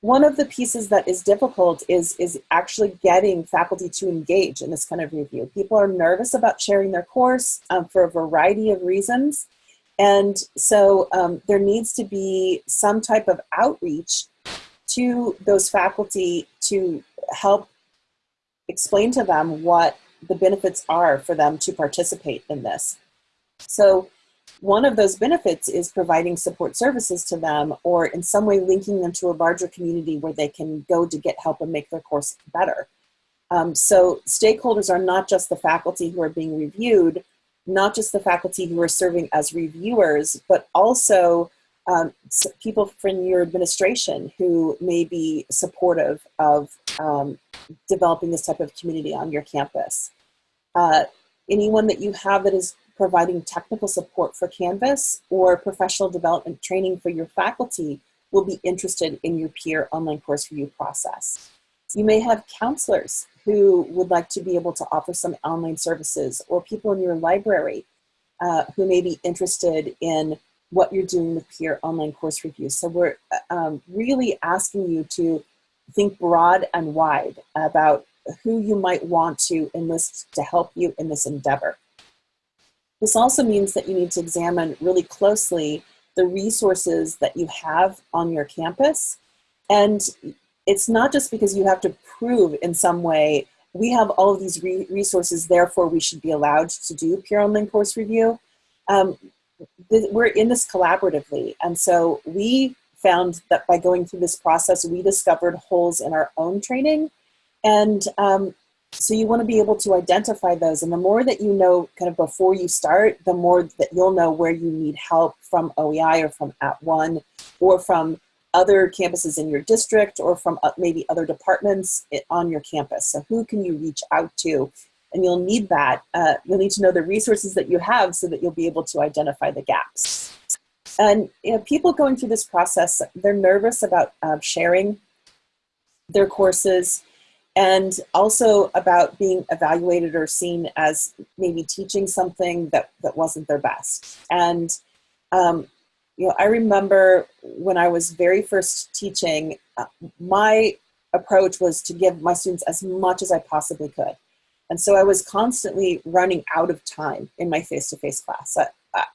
one of the pieces that is difficult is, is actually getting faculty to engage in this kind of review. People are nervous about sharing their course um, for a variety of reasons. And so um, there needs to be some type of outreach to those faculty to help explain to them what the benefits are for them to participate in this. So one of those benefits is providing support services to them or in some way linking them to a larger community where they can go to get help and make their course better. Um, so stakeholders are not just the faculty who are being reviewed, not just the faculty who are serving as reviewers, but also um, people from your administration who may be supportive of um, developing this type of community on your campus. Uh, anyone that you have that is providing technical support for Canvas or professional development training for your faculty will be interested in your peer online course review process. You may have counselors who would like to be able to offer some online services or people in your library uh, who may be interested in what you're doing with peer online course review. So we're um, really asking you to think broad and wide about who you might want to enlist to help you in this endeavor. This also means that you need to examine really closely the resources that you have on your campus. And it's not just because you have to prove in some way, we have all of these re resources, therefore we should be allowed to do peer online course review. Um, we're in this collaboratively. And so we found that by going through this process, we discovered holes in our own training. And um, so you want to be able to identify those. And the more that you know kind of before you start, the more that you'll know where you need help from OEI or from @ONE or from other campuses in your district or from uh, maybe other departments on your campus. So who can you reach out to? And you'll need that. Uh, you'll need to know the resources that you have so that you'll be able to identify the gaps. And you know, people going through this process, they're nervous about uh, sharing their courses and also about being evaluated or seen as maybe teaching something that, that wasn't their best. And, um, you know, I remember when I was very first teaching, uh, my approach was to give my students as much as I possibly could. And so I was constantly running out of time in my face-to-face -face class. I,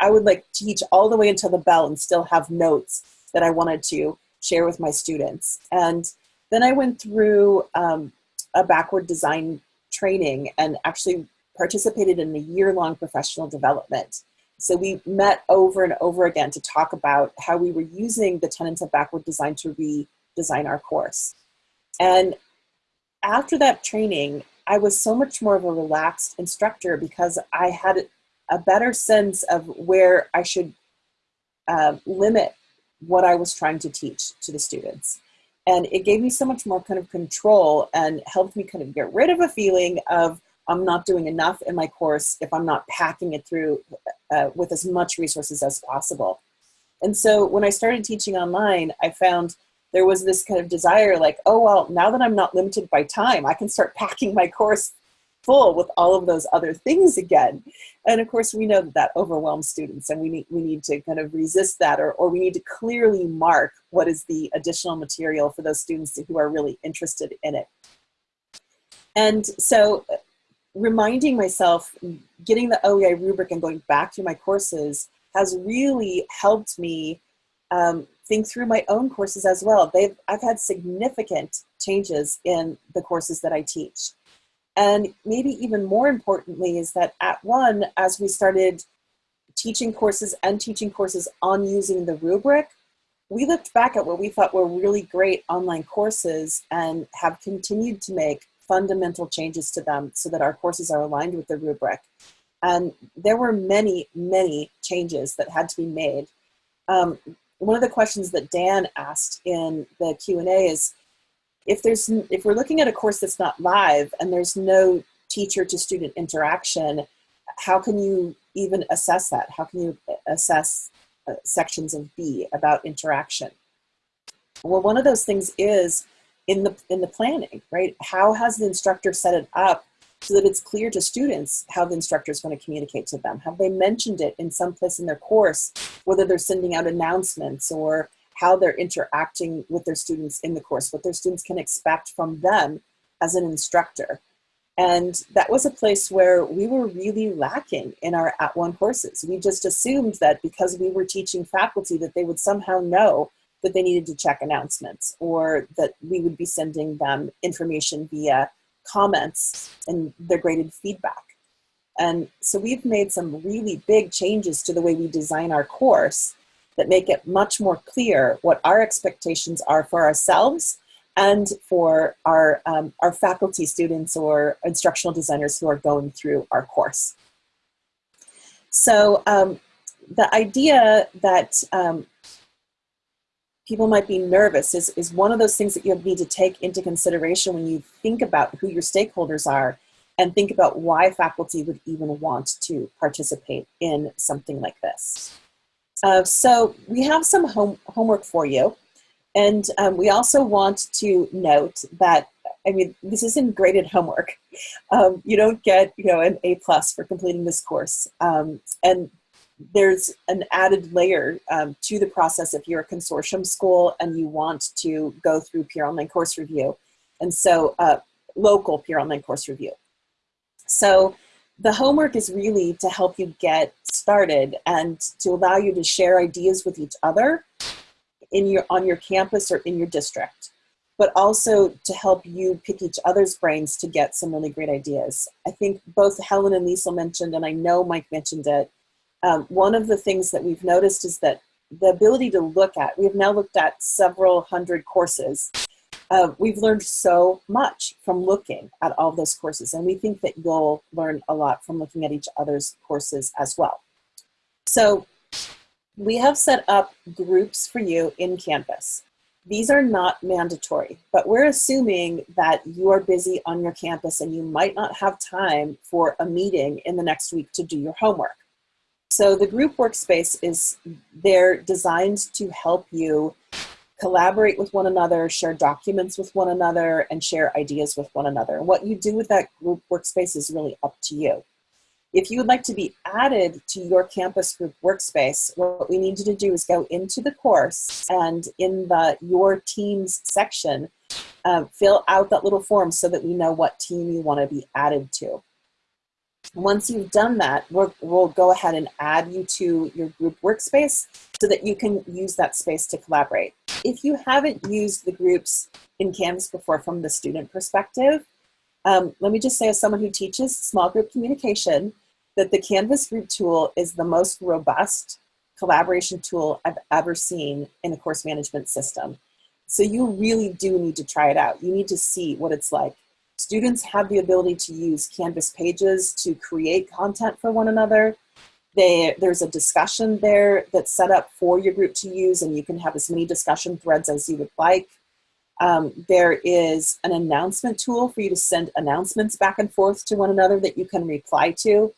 I would like teach all the way until the bell and still have notes that I wanted to share with my students. And Then I went through um, a backward design training and actually participated in a year-long professional development. So we met over and over again to talk about how we were using the tenets of backward design to redesign our course. And after that training, I was so much more of a relaxed instructor because I had a better sense of where I should uh, limit what I was trying to teach to the students. And it gave me so much more kind of control and helped me kind of get rid of a feeling of I'm not doing enough in my course if I'm not packing it through uh, with as much resources as possible. And so when I started teaching online, I found there was this kind of desire like, oh, well, now that I'm not limited by time, I can start <laughs> packing my course full with all of those other things again. And of course, we know that that overwhelms students and we need, we need to kind of resist that or, or we need to clearly mark what is the additional material for those students who are really interested in it. And so reminding myself, getting the OEI rubric and going back through my courses has really helped me um, think through my own courses as well. They've, I've had significant changes in the courses that I teach. And maybe even more importantly is that @ONE, as we started teaching courses and teaching courses on using the rubric, we looked back at what we thought were really great online courses and have continued to make fundamental changes to them so that our courses are aligned with the rubric. And there were many, many changes that had to be made. Um, one of the questions that Dan asked in the Q&A is, if there's if we're looking at a course that's not live and there's no teacher to student interaction, how can you even assess that? How can you assess uh, sections of B about interaction? Well, one of those things is in the in the planning, right? How has the instructor set it up so that it's clear to students how the instructor is going to communicate to them? Have they mentioned it in some place in their course, whether they're sending out announcements or how they're interacting with their students in the course, what their students can expect from them as an instructor. And that was a place where we were really lacking in our @ONE courses. We just assumed that because we were teaching faculty that they would somehow know that they needed to check announcements or that we would be sending them information via comments and their graded feedback. And so we've made some really big changes to the way we design our course that make it much more clear what our expectations are for ourselves and for our, um, our faculty students or instructional designers who are going through our course. So um, the idea that um, people might be nervous is, is one of those things that you need to take into consideration when you think about who your stakeholders are and think about why faculty would even want to participate in something like this. Uh, so we have some home, homework for you. And um, we also want to note that, I mean, this isn't graded homework. Um, you don't get, you know, an A plus for completing this course. Um, and there's an added layer um, to the process if you're a consortium school and you want to go through peer online course review. And so uh, local peer online course review. So the homework is really to help you get started and to allow you to share ideas with each other in your, on your campus or in your district, but also to help you pick each other's brains to get some really great ideas. I think both Helen and Lisa mentioned, and I know Mike mentioned it, um, one of the things that we've noticed is that the ability to look at, we have now looked at several hundred courses. Uh, we've learned so much from looking at all those courses, and we think that you'll learn a lot from looking at each other's courses as well. So we have set up groups for you in Canvas. These are not mandatory, but we're assuming that you are busy on your campus and you might not have time for a meeting in the next week to do your homework. So the group workspace is there designed to help you collaborate with one another, share documents with one another, and share ideas with one another. What you do with that group workspace is really up to you. If you would like to be added to your campus group workspace, what we need you to do is go into the course and in the Your Teams section, uh, fill out that little form so that we know what team you want to be added to. Once you've done that, we'll, we'll go ahead and add you to your group workspace so that you can use that space to collaborate. If you haven't used the groups in Canvas before from the student perspective, um, let me just say as someone who teaches small group communication, that the Canvas group tool is the most robust collaboration tool I've ever seen in a course management system. So you really do need to try it out. You need to see what it's like. Students have the ability to use Canvas pages to create content for one another. They, there's a discussion there that's set up for your group to use and you can have as many discussion threads as you would like. Um, there is an announcement tool for you to send announcements back and forth to one another that you can reply to.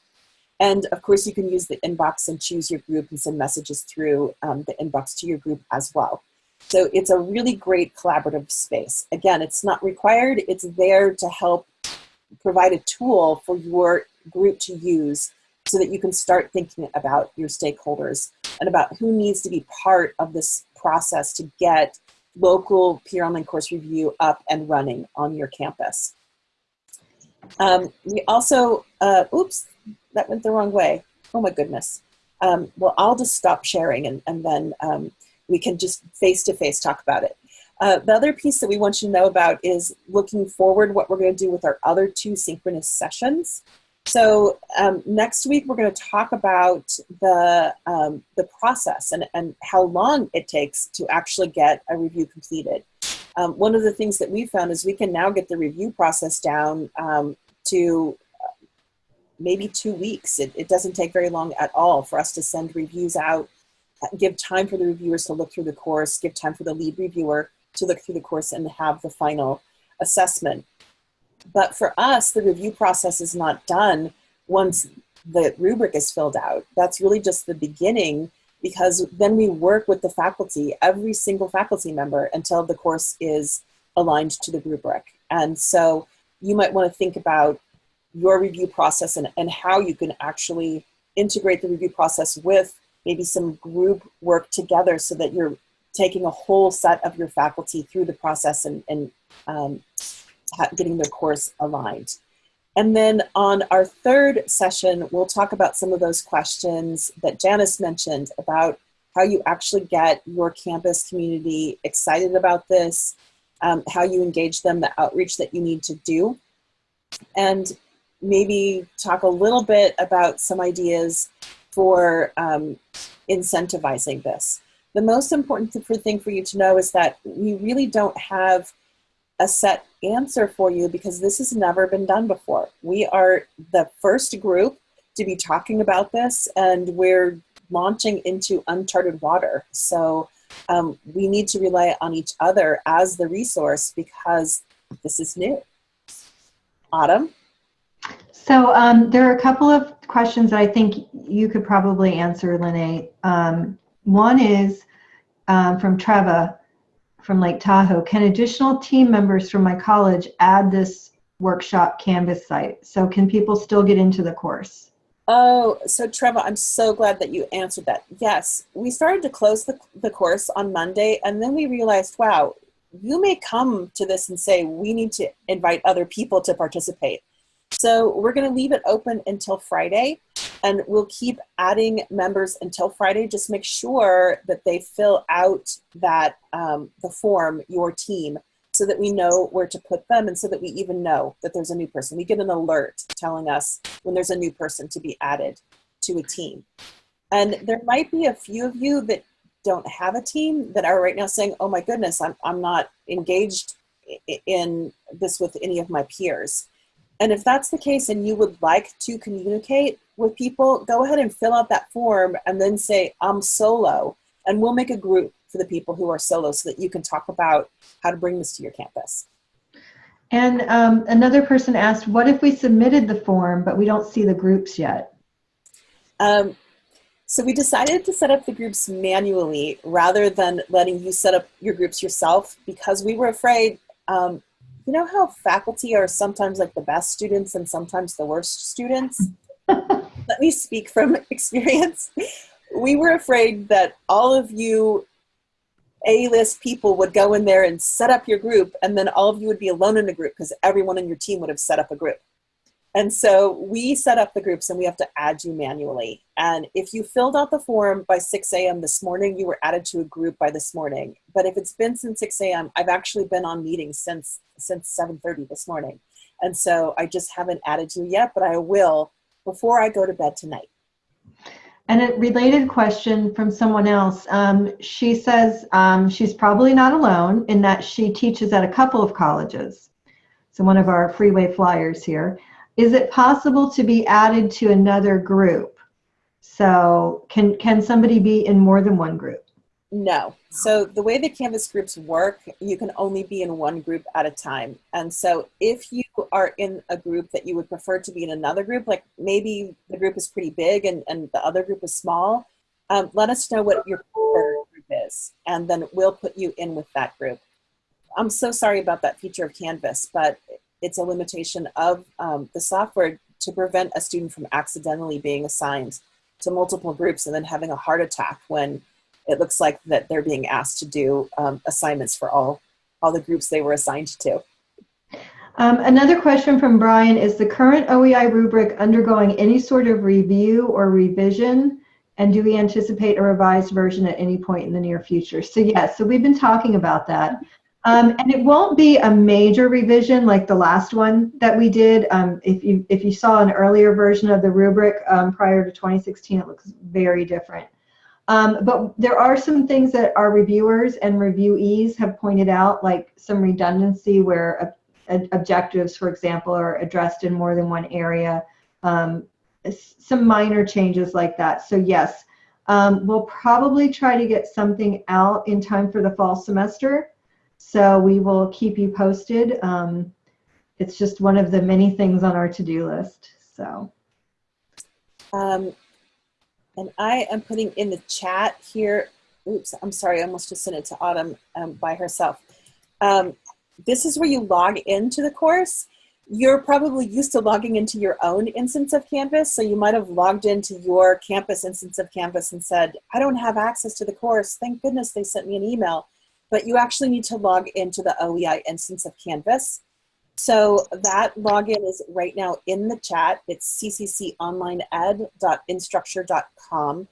And of course, you can use the inbox and choose your group and send messages through um, the inbox to your group as well. So it's a really great collaborative space. Again, it's not required, it's there to help provide a tool for your group to use so that you can start thinking about your stakeholders and about who needs to be part of this process to get local peer online course review up and running on your campus. Um, we also, uh, oops, that went the wrong way. Oh my goodness. Um, well, I'll just stop sharing and, and then um, we can just face-to-face talk about it. Uh, the other piece that we want you to know about is looking forward what we're going to do with our other two synchronous sessions. So um, next week we're going to talk about the, um, the process and, and how long it takes to actually get a review completed. Um, one of the things that we found is we can now get the review process down um, to maybe two weeks. It, it doesn't take very long at all for us to send reviews out, give time for the reviewers to look through the course, give time for the lead reviewer to look through the course and have the final assessment. But for us, the review process is not done once the rubric is filled out. That's really just the beginning because then we work with the faculty, every single faculty member until the course is aligned to the rubric. And so you might want to think about your review process and, and how you can actually integrate the review process with maybe some group work together so that you're taking a whole set of your faculty through the process and, and um, getting their course aligned. And then on our third session, we'll talk about some of those questions that Janice mentioned about how you actually get your campus community excited about this, um, how you engage them, the outreach that you need to do. And maybe talk a little bit about some ideas for um, incentivizing this. The most important thing for you to know is that we really don't have a set answer for you because this has never been done before. We are the first group to be talking about this and we're launching into uncharted water. So um, we need to rely on each other as the resource because this is new. Autumn? So um, there are a couple of questions that I think you could probably answer, Lene. Um, one is um, from Treva from Lake Tahoe. Can additional team members from my college add this workshop Canvas site? So can people still get into the course? Oh, so Treva, I'm so glad that you answered that. Yes, we started to close the, the course on Monday and then we realized, wow, you may come to this and say, we need to invite other people to participate. So we're going to leave it open until Friday and we'll keep adding members until Friday. Just make sure that they fill out that um, the form, your team, so that we know where to put them and so that we even know that there's a new person. We get an alert telling us when there's a new person to be added to a team. And there might be a few of you that don't have a team that are right now saying, oh my goodness, I'm, I'm not engaged in this with any of my peers. And if that's the case and you would like to communicate with people, go ahead and fill out that form and then say, I'm solo. And we'll make a group for the people who are solo so that you can talk about how to bring this to your campus. And um, another person asked, what if we submitted the form, but we don't see the groups yet? Um, so we decided to set up the groups manually rather than letting you set up your groups yourself because we were afraid um, you know how faculty are sometimes like the best students and sometimes the worst students? <laughs> Let me speak from <laughs> experience. We were afraid that all of you A-list people would go in there and set up your group and then all of you would be alone in a group because everyone in your team would have set up a group. And so we set up the groups and we have to add you manually. And if you filled out the form by 6 a.m. this morning, you were added to a group by this morning. But if it's been since 6 a.m., I've actually been on meetings since since 7:30 this morning. And so I just haven't added you yet, but I will before I go to bed tonight. And a related question from someone else. Um, she says um, she's probably not alone in that she teaches at a couple of colleges. So one of our freeway flyers here. Is it possible to be added to another group? So can, can somebody be in more than one group? No. So the way the Canvas groups work, you can only be in one group at a time. And so if you are in a group that you would prefer to be in another group, like maybe the group is pretty big and, and the other group is small, um, let us know what your preferred group is. And then we'll put you in with that group. I'm so sorry about that feature of Canvas, but it's a limitation of um, the software to prevent a student from accidentally being assigned to multiple groups and then having a heart attack when it looks like that they're being asked to do um, assignments for all, all the groups they were assigned to. Um, another question from Brian, is the current OEI rubric undergoing any sort of review or revision? And do we anticipate a revised version at any point in the near future? So yes, so we've been talking about that. Um, and it won't be a major revision like the last one that we did. Um, if, you, if you saw an earlier version of the rubric um, prior to 2016, it looks very different. Um, but there are some things that our reviewers and reviewees have pointed out, like some redundancy where objectives, for example, are addressed in more than one area. Um, some minor changes like that. So yes, um, we'll probably try to get something out in time for the fall semester. So we will keep you posted. Um, it's just one of the many things on our to-do list. So. Um, and I am putting in the chat here, oops, I'm sorry, I almost just sent it to Autumn um, by herself. Um, this is where you log into the course. You're probably used to logging into your own instance of Canvas, so you might have logged into your campus instance of Canvas and said, I don't have access to the course. Thank goodness they sent me an email. But you actually need to log into the OEI instance of Canvas. So that login is right now in the chat. It's ccconlineed.instructure.com.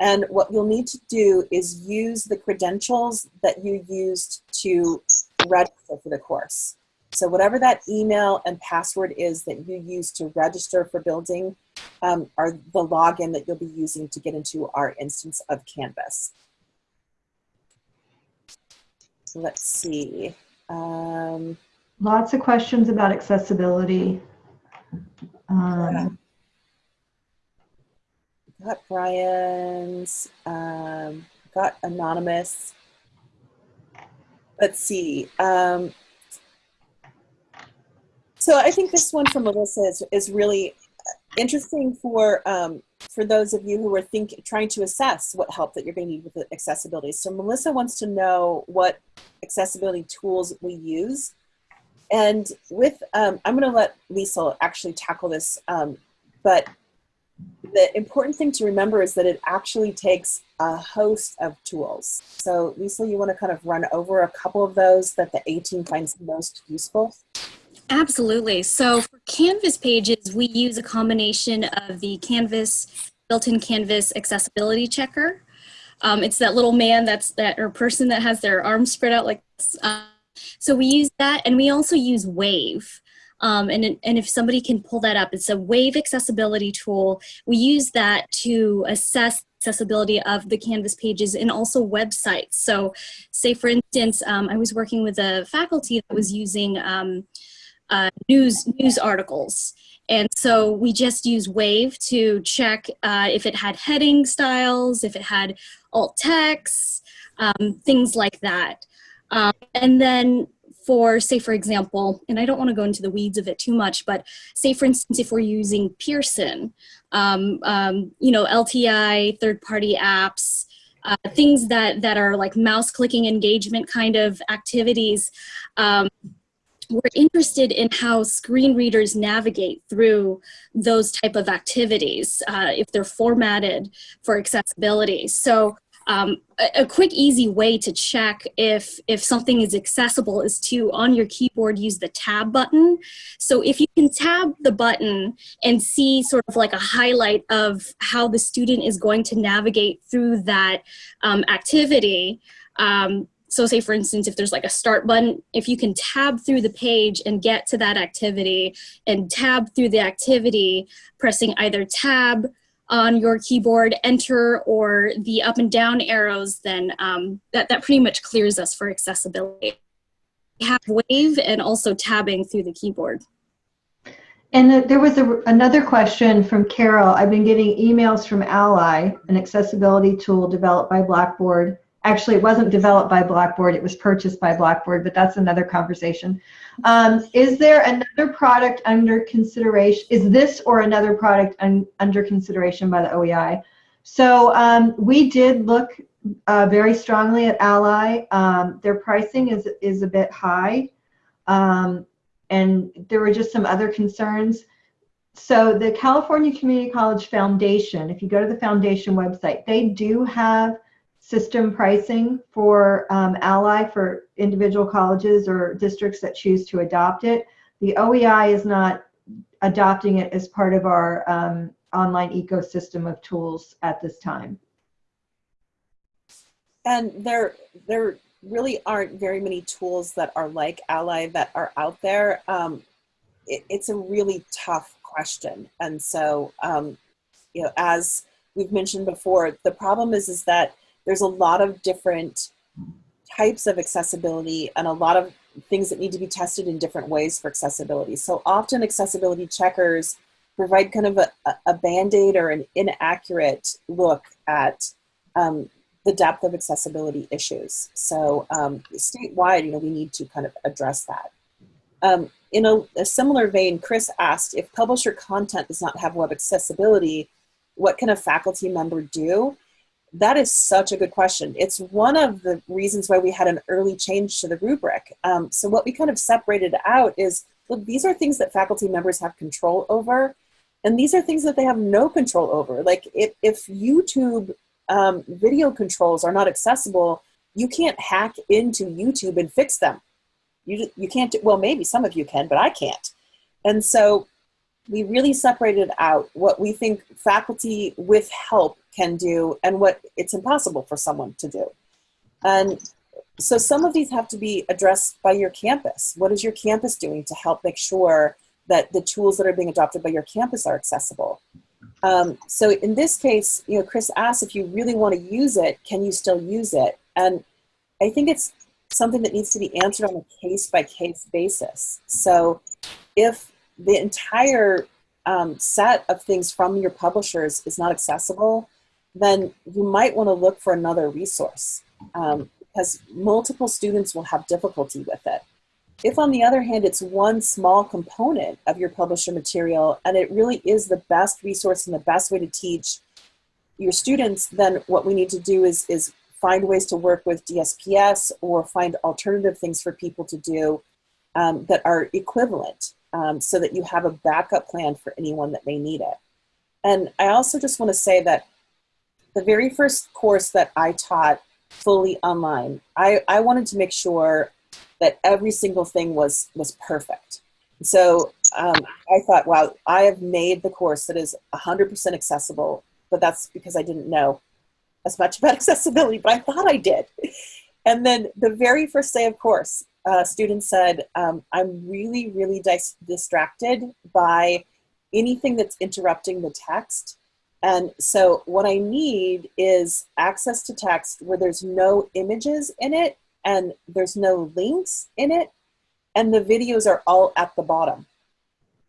And what you'll need to do is use the credentials that you used to register for the course. So whatever that email and password is that you use to register for building um, are the login that you'll be using to get into our instance of Canvas. So let's see. Um, Lots of questions about accessibility. Um, got Brian's, um, got Anonymous. Let's see. Um, so I think this one from Melissa is, is really interesting for um, for those of you who are think, trying to assess what help that you're going to need with accessibility. So Melissa wants to know what accessibility tools we use and with, um, I'm going to let Lisa actually tackle this, um, but the important thing to remember is that it actually takes a host of tools. So Lisa, you want to kind of run over a couple of those that the A team finds most useful? Absolutely. So for Canvas pages, we use a combination of the Canvas, built-in Canvas accessibility checker. Um, it's that little man that's that or person that has their arms spread out like this. Um, so we use that and we also use Wave. Um, and, and if somebody can pull that up, it's a Wave accessibility tool. We use that to assess accessibility of the Canvas pages and also websites. So say for instance, um, I was working with a faculty that was using um, uh, news, news articles. And so we just use Wave to check uh, if it had heading styles, if it had alt text, um, things like that. Um, and then for, say, for example, and I don't want to go into the weeds of it too much, but say, for instance, if we're using Pearson, um, um, you know, LTI, third-party apps, uh, things that, that are like mouse clicking engagement kind of activities, um, we're interested in how screen readers navigate through those type of activities uh, if they're formatted for accessibility. So um, a, a, quick, easy way to check if if something is accessible is to on your keyboard use the tab button. So if you can tab the button and see sort of like a highlight of how the student is going to navigate through that um, activity. Um, so say for instance, if there's like a start button, if you can tab through the page and get to that activity and tab through the activity, pressing either tab on your keyboard, enter, or the up and down arrows, then um, that, that pretty much clears us for accessibility. We have wave and also tabbing through the keyboard. And there was a, another question from Carol. I've been getting emails from Ally, an accessibility tool developed by Blackboard, Actually, it wasn't developed by Blackboard, it was purchased by Blackboard, but that's another conversation. Um, is there another product under consideration? Is this or another product un, under consideration by the OEI? So um, we did look uh, very strongly at Ally. Um, their pricing is, is a bit high. Um, and there were just some other concerns. So the California Community College Foundation, if you go to the foundation website, they do have system pricing for um, Ally for individual colleges or districts that choose to adopt it. The OEI is not adopting it as part of our um, online ecosystem of tools at this time. And there, there really aren't very many tools that are like Ally that are out there. Um, it, it's a really tough question. And so, um, you know, as we've mentioned before, the problem is, is that there's a lot of different types of accessibility and a lot of things that need to be tested in different ways for accessibility. So often accessibility checkers provide kind of a, a band-aid or an inaccurate look at um, the depth of accessibility issues. So um, statewide, you know, we need to kind of address that. Um, in a, a, similar vein, Chris asked, if publisher content does not have web accessibility, what can a faculty member do? That is such a good question. It's one of the reasons why we had an early change to the rubric. Um, so what we kind of separated out is, look, these are things that faculty members have control over, and these are things that they have no control over. Like if, if YouTube um, video controls are not accessible, you can't hack into YouTube and fix them. You, you can't, well, maybe some of you can, but I can't. And so we really separated out what we think faculty with help can do and what it's impossible for someone to do. And so some of these have to be addressed by your campus. What is your campus doing to help make sure that the tools that are being adopted by your campus are accessible? Um, so in this case, you know, Chris asked if you really want to use it, can you still use it? And I think it's something that needs to be answered on a case by case basis. So if the entire um, set of things from your publishers is not accessible, then you might want to look for another resource um, because multiple students will have difficulty with it. If on the other hand, it's one small component of your publisher material and it really is the best resource and the best way to teach your students, then what we need to do is, is find ways to work with DSPS or find alternative things for people to do um, that are equivalent um, so that you have a backup plan for anyone that may need it. And I also just want to say that the very first course that I taught fully online, I, I wanted to make sure that every single thing was, was perfect. So um, I thought, wow, I have made the course that is 100% accessible, but that's because I didn't know as much <laughs> about accessibility, but I thought I did. And then the very first day of course, uh, student said, um, I'm really, really dis distracted by anything that's interrupting the text. And so what I need is access to text where there's no images in it and there's no links in it and the videos are all at the bottom.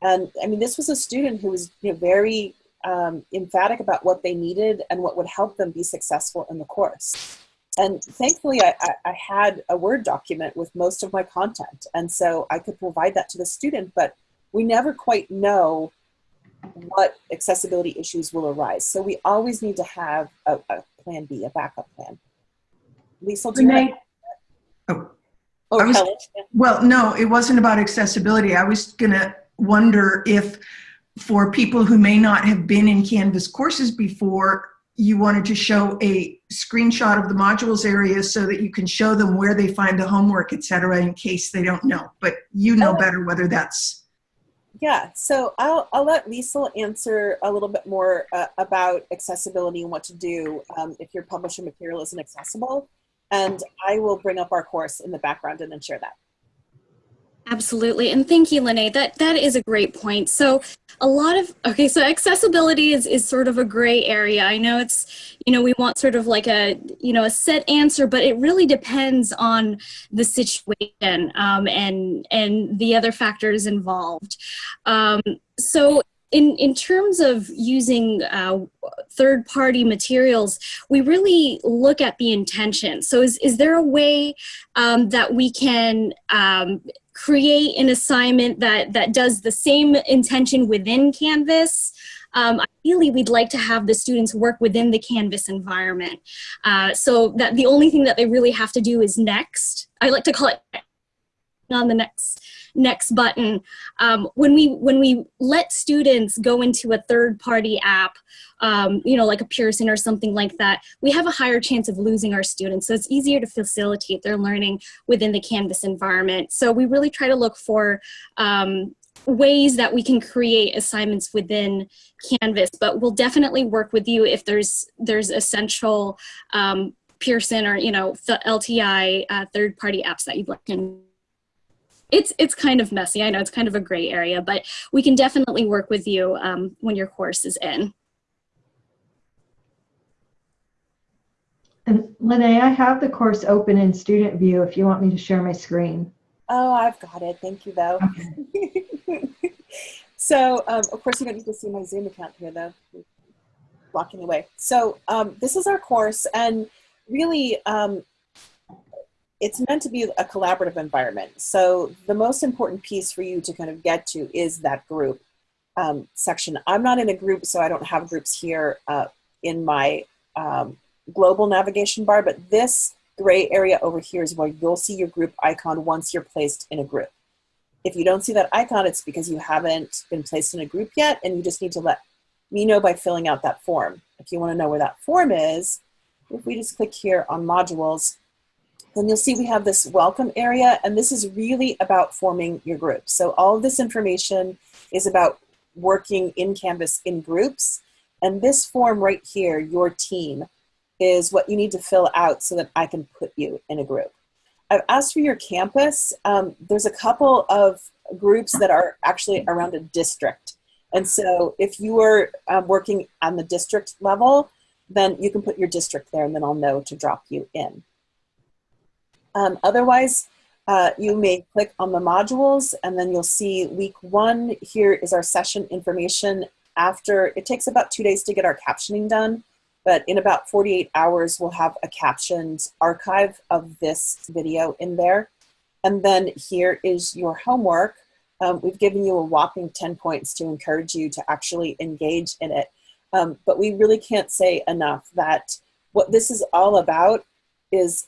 And I mean, this was a student who was you know, very um, emphatic about what they needed and what would help them be successful in the course. And thankfully, I, I, had a Word document with most of my content. And so I could provide that to the student, but we never quite know what accessibility issues will arise. So we always need to have a, a plan B, a backup plan. Lisa, do Renee, you oh, oh was, well, no, it wasn't about accessibility. I was going to wonder if for people who may not have been in Canvas courses before, you wanted to show a screenshot of the modules area so that you can show them where they find the homework, et cetera, in case they don't know. But you know Oh. better whether that's, Yeah, so I'll, I'll let Liesl answer a little bit more uh, about accessibility and what to do um, if your publisher material isn't accessible. And I will bring up our course in the background and then share that. Absolutely. And thank you, Lene. That that is a great point. So a lot of okay, so accessibility is, is sort of a gray area. I know it's, you know, we want sort of like a, you know, a set answer, but it really depends on the situation um, and and the other factors involved. Um, so in, in terms of using uh, third party materials, we really look at the intention. So, is, is there a way um, that we can um, create an assignment that, that does the same intention within Canvas? Um, ideally, we'd like to have the students work within the Canvas environment. Uh, so that the only thing that they really have to do is next. I like to call it on the next next button. Um, when we when we let students go into a third party app um, you know like a pearson or something like that we have a higher chance of losing our students. So it's easier to facilitate their learning within the canvas environment. So we really try to look for um, ways that we can create assignments within canvas but we'll definitely work with you if there's there's essential um, pearson or you know lti uh, third party apps that you'd like to it's it's kind of messy. I know it's kind of a gray area, but we can definitely work with you um, when your course is in. And Lene, I have the course open in student view if you want me to share my screen. Oh, I've got it. Thank you, though. <laughs> so, um, of course, you don't need to see my Zoom account here, though. Blocking away. So, um, this is our course, and really, um, it's meant to be a collaborative environment. So, the most important piece for you to kind of get to is that group um, section. I'm not in a group, so I don't have groups here uh, in my um, global navigation bar, but this gray area over here is where you'll see your group icon once you're placed in a group. If you don't see that icon, it's because you haven't been placed in a group yet, and you just need to let me know by filling out that form. If you want to know where that form is, if we just click here on modules, then you'll see we have this welcome area, and this is really about forming your group. So all of this information is about working in Canvas in groups, and this form right here, your team, is what you need to fill out so that I can put you in a group. I've asked for your campus. Um, there's a couple of groups that are actually around a district. And so if you are um, working on the district level, then you can put your district there and then I'll know to drop you in. Um, otherwise, uh, you may click on the modules and then you'll see week one here is our session information after, it takes about two days to get our captioning done but in about 48 hours, we'll have a captioned archive of this video in there. And then here is your homework. Um, we've given you a whopping 10 points to encourage you to actually engage in it. Um, but we really can't say enough that what this is all about is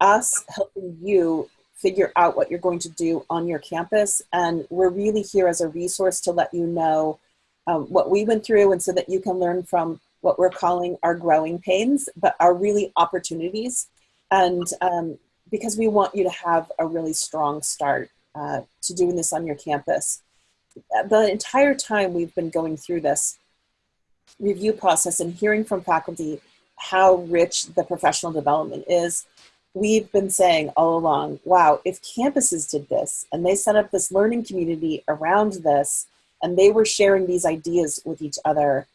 us helping you figure out what you're going to do on your campus. And we're really here as a resource to let you know um, what we went through and so that you can learn from what we're calling our growing pains, but are really opportunities. And um, because we want you to have a really strong start uh, to doing this on your campus. The entire time we've been going through this review process and hearing from faculty how rich the professional development is, we've been saying all along, wow, if campuses did this and they set up this learning community around this and they were sharing these ideas with each other,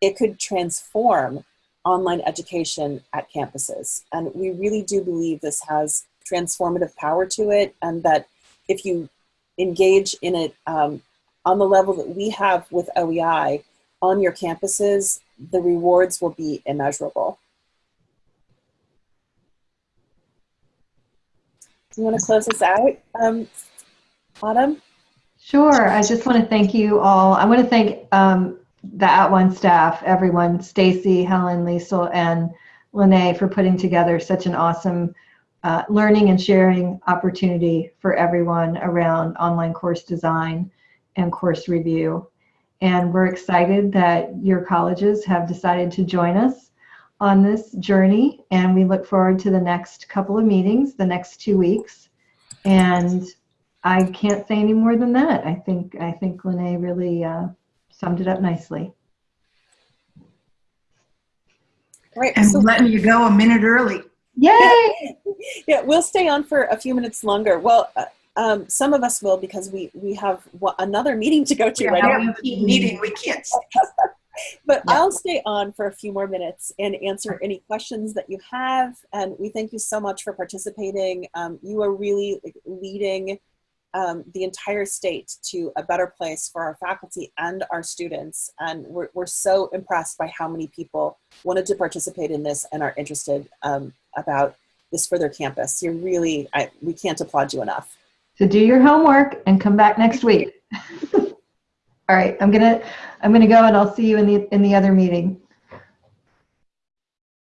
it could transform online education at campuses. And we really do believe this has transformative power to it, and that if you engage in it um, on the level that we have with OEI on your campuses, the rewards will be immeasurable. You want to close us out, um, Autumn? Sure. I just want to thank you all. I want to thank um, the @ONE staff, everyone, Stacy, Helen, Liesl, and Lene for putting together such an awesome uh, learning and sharing opportunity for everyone around online course design and course review. And we're excited that your colleges have decided to join us on this journey. And we look forward to the next couple of meetings, the next two weeks. And I can't say any more than that. I think I think Lene really uh, summed it up nicely. Right. And So, letting you go a minute early. Yay! <laughs> yeah, we'll stay on for a few minutes longer. Well, uh, um, some of us will because we we have wa- another meeting to go to We right have now. a meeting, we can't. <laughs> stay. But Yeah. I'll stay on for a few more minutes and answer any questions that you have. And we thank you so much for participating. Um, you are really leading um, the entire state to a better place for our faculty and our students. And we're, we're so impressed by how many people wanted to participate in this and are interested um, about this for their campus. You're really, I, we can't applaud you enough. So do your homework and come back next week. <laughs> All right, I'm gonna I'm gonna go and I'll see you in the in the other meeting.